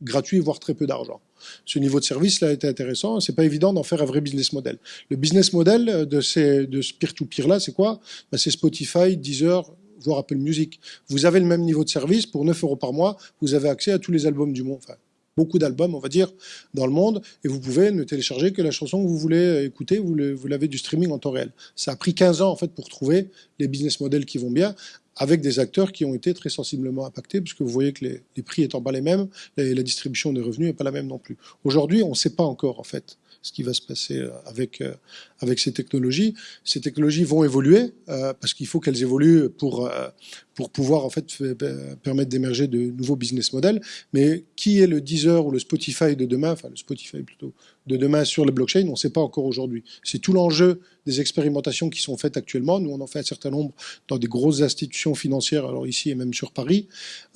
[SPEAKER 1] gratuit, voire très peu d'argent. Ce niveau de service là était intéressant. C'est pas évident d'en faire un vrai business model. Le business model de ce peer-to-peer là, c'est quoi? Ben, C'est Spotify, Deezer, voire Apple Music. Vous avez le même niveau de service pour 9 euros par mois. Vous avez accès à tous les albums du monde. Beaucoup d'albums, on va dire, dans le monde, et vous pouvez ne télécharger que la chanson que vous voulez écouter, vous l'avez du streaming en temps réel. Ça a pris 15 ans, en fait, pour trouver les business models qui vont bien, avec des acteurs qui ont été très sensiblement impactés, puisque vous voyez que les, prix étant pas les mêmes, la, la distribution des revenus n'est pas la même non plus. Aujourd'hui, on ne sait pas encore, en fait, ce qui va se passer euh, avec, euh, avec ces technologies. Ces technologies vont évoluer, euh, parce qu'il faut qu'elles évoluent pour, pour pouvoir en fait permettre d'émerger de nouveaux business models. Mais qui est le Deezer ou le Spotify de demain, enfin le Spotify plutôt, de demain sur les blockchains, on ne sait pas encore aujourd'hui. C'est tout l'enjeu des expérimentations qui sont faites actuellement. Nous, on en fait un certain nombre dans des grosses institutions financières, alors ici et même sur Paris.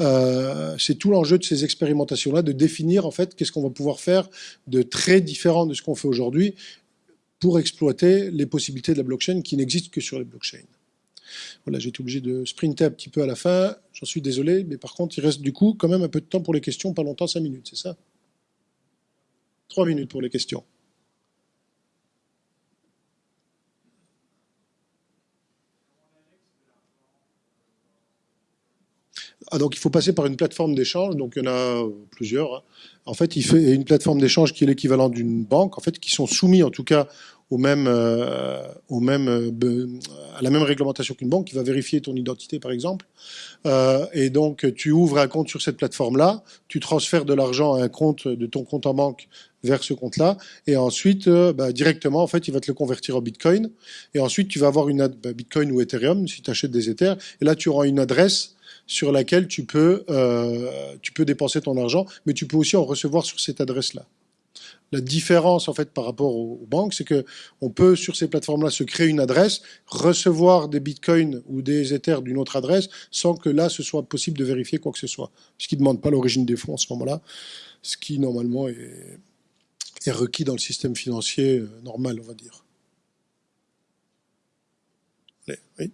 [SPEAKER 1] Euh, c'est tout l'enjeu de ces expérimentations-là, de définir en fait qu'est-ce qu'on va pouvoir faire de très différent de ce qu'on fait aujourd'hui pour exploiter les possibilités de la blockchain qui n'existent que sur les blockchains. Voilà, j'ai été obligé de sprinter un petit peu à la fin, j'en suis désolé, mais par contre, il reste du coup quand même un peu de temps pour les questions, pas longtemps, cinq minutes, c'est ça? Trois minutes pour les questions. Ah, donc il faut passer par une plateforme d'échange, donc il y en a plusieurs. Hein. En fait, il fait une plateforme d'échange qui est l'équivalent d'une banque, en fait, qui sont soumis en tout cas au même, euh, au même, euh, à la même réglementation qu'une banque, qui va vérifier ton identité, par exemple. Euh, et donc, tu ouvres un compte sur cette plateforme-là, tu transfères de l'argent à un compte de ton compte en banque vers ce compte-là, et ensuite, bah, directement, en fait, il va te le convertir en Bitcoin. Et ensuite, tu vas avoir une bah, Bitcoin ou Ethereum si tu achètes des Ethers, et là, tu auras une adresse sur laquelle tu peux, tu peux dépenser ton argent, mais tu peux aussi en recevoir sur cette adresse-là la différence en fait par rapport aux, banques, c'est que on peut sur ces plateformes-là se créer une adresse, recevoir des bitcoins ou des ethers d'une autre adresse, sans que là ce soit possible de vérifier quoi que ce soit, ce qui ne demande pas l'origine des fonds en ce moment-là, ce qui normalement est, requis dans le système financier euh, normal, on va dire. oui.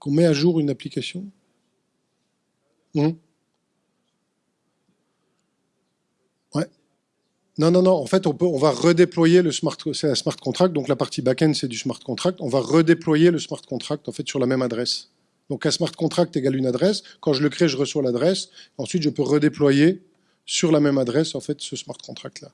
[SPEAKER 1] Qu'on met à jour une application? Hum. Non, non, non. En fait, on, va redéployer le smart contract. Donc la partie back-end, c'est du smart contract. On va redéployer le smart contract en fait sur la même adresse. Donc un smart contract égale une adresse. Quand je le crée, je reçois l'adresse. Ensuite, je peux redéployer sur la même adresse en fait ce smart contract là.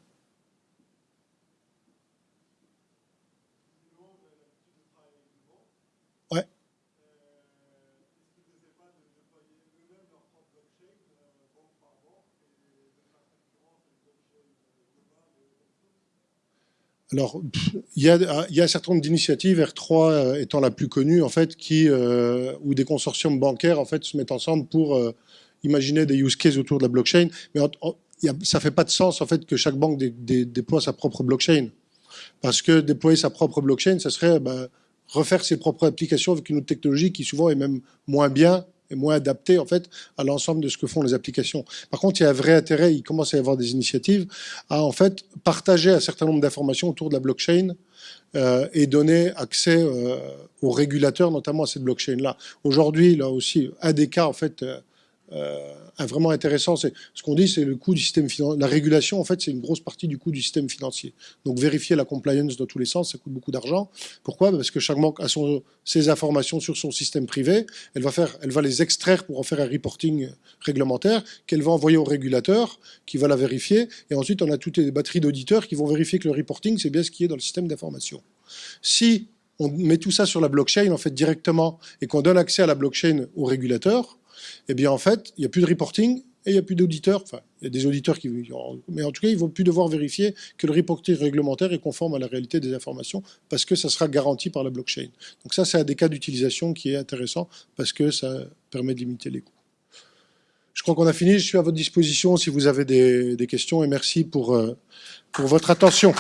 [SPEAKER 1] Alors, il y, a, y a un certain nombre d'initiatives, R3 euh, étant la plus connue, en fait, qui, euh, où des consortiums bancaires, en fait, se mettent ensemble pour euh, imaginer des use cases autour de la blockchain. Mais ça ne ça fait pas de sens, en fait, que chaque banque déploie sa propre blockchain. Parce que déployer sa propre blockchain, ça serait bah, refaire ses propres applications avec une autre technologie qui souvent est même moins bien et moins adapté en fait à l'ensemble de ce que font les applications. Par contre, il y a un vrai intérêt, il commence à y avoir des initiatives à en fait partager un certain nombre d'informations autour de la blockchain euh, et donner accès euh, aux régulateurs, notamment à cette blockchain-là. Aujourd'hui, là aussi, un des cas en fait euh, euh, vraiment intéressant. C'est ce qu'on dit, c'est le coût du système financier. La régulation, en fait, c'est une grosse partie du coût du système financier. Donc vérifier la compliance dans tous les sens, ça coûte beaucoup d'argent. Pourquoi? Parce que chaque banque a ses informations sur son système privé. Elle va faire, elle va les extraire pour en faire un reporting réglementaire qu'elle va envoyer au régulateur, qui va la vérifier. Et ensuite, on a toutes les batteries d'auditeurs qui vont vérifier que le reporting, c'est bien ce qui est dans le système d'information. Si on met tout ça sur la blockchain, en fait, directement, et qu'on donne accès à la blockchain au régulateur, eh bien en fait, il n'y a plus de reporting et il n'y a plus d'auditeurs. Enfin, il y a des auditeurs qui... Mais en tout cas, ils vont plus devoir vérifier que le reporting réglementaire est conforme à la réalité des informations parce que ça sera garanti par la blockchain. Donc ça, c'est un des cas d'utilisation qui est intéressant parce que ça permet de limiter les coûts. Je crois qu'on a fini. Je suis à votre disposition si vous avez des, questions et merci pour, euh, pour votre attention.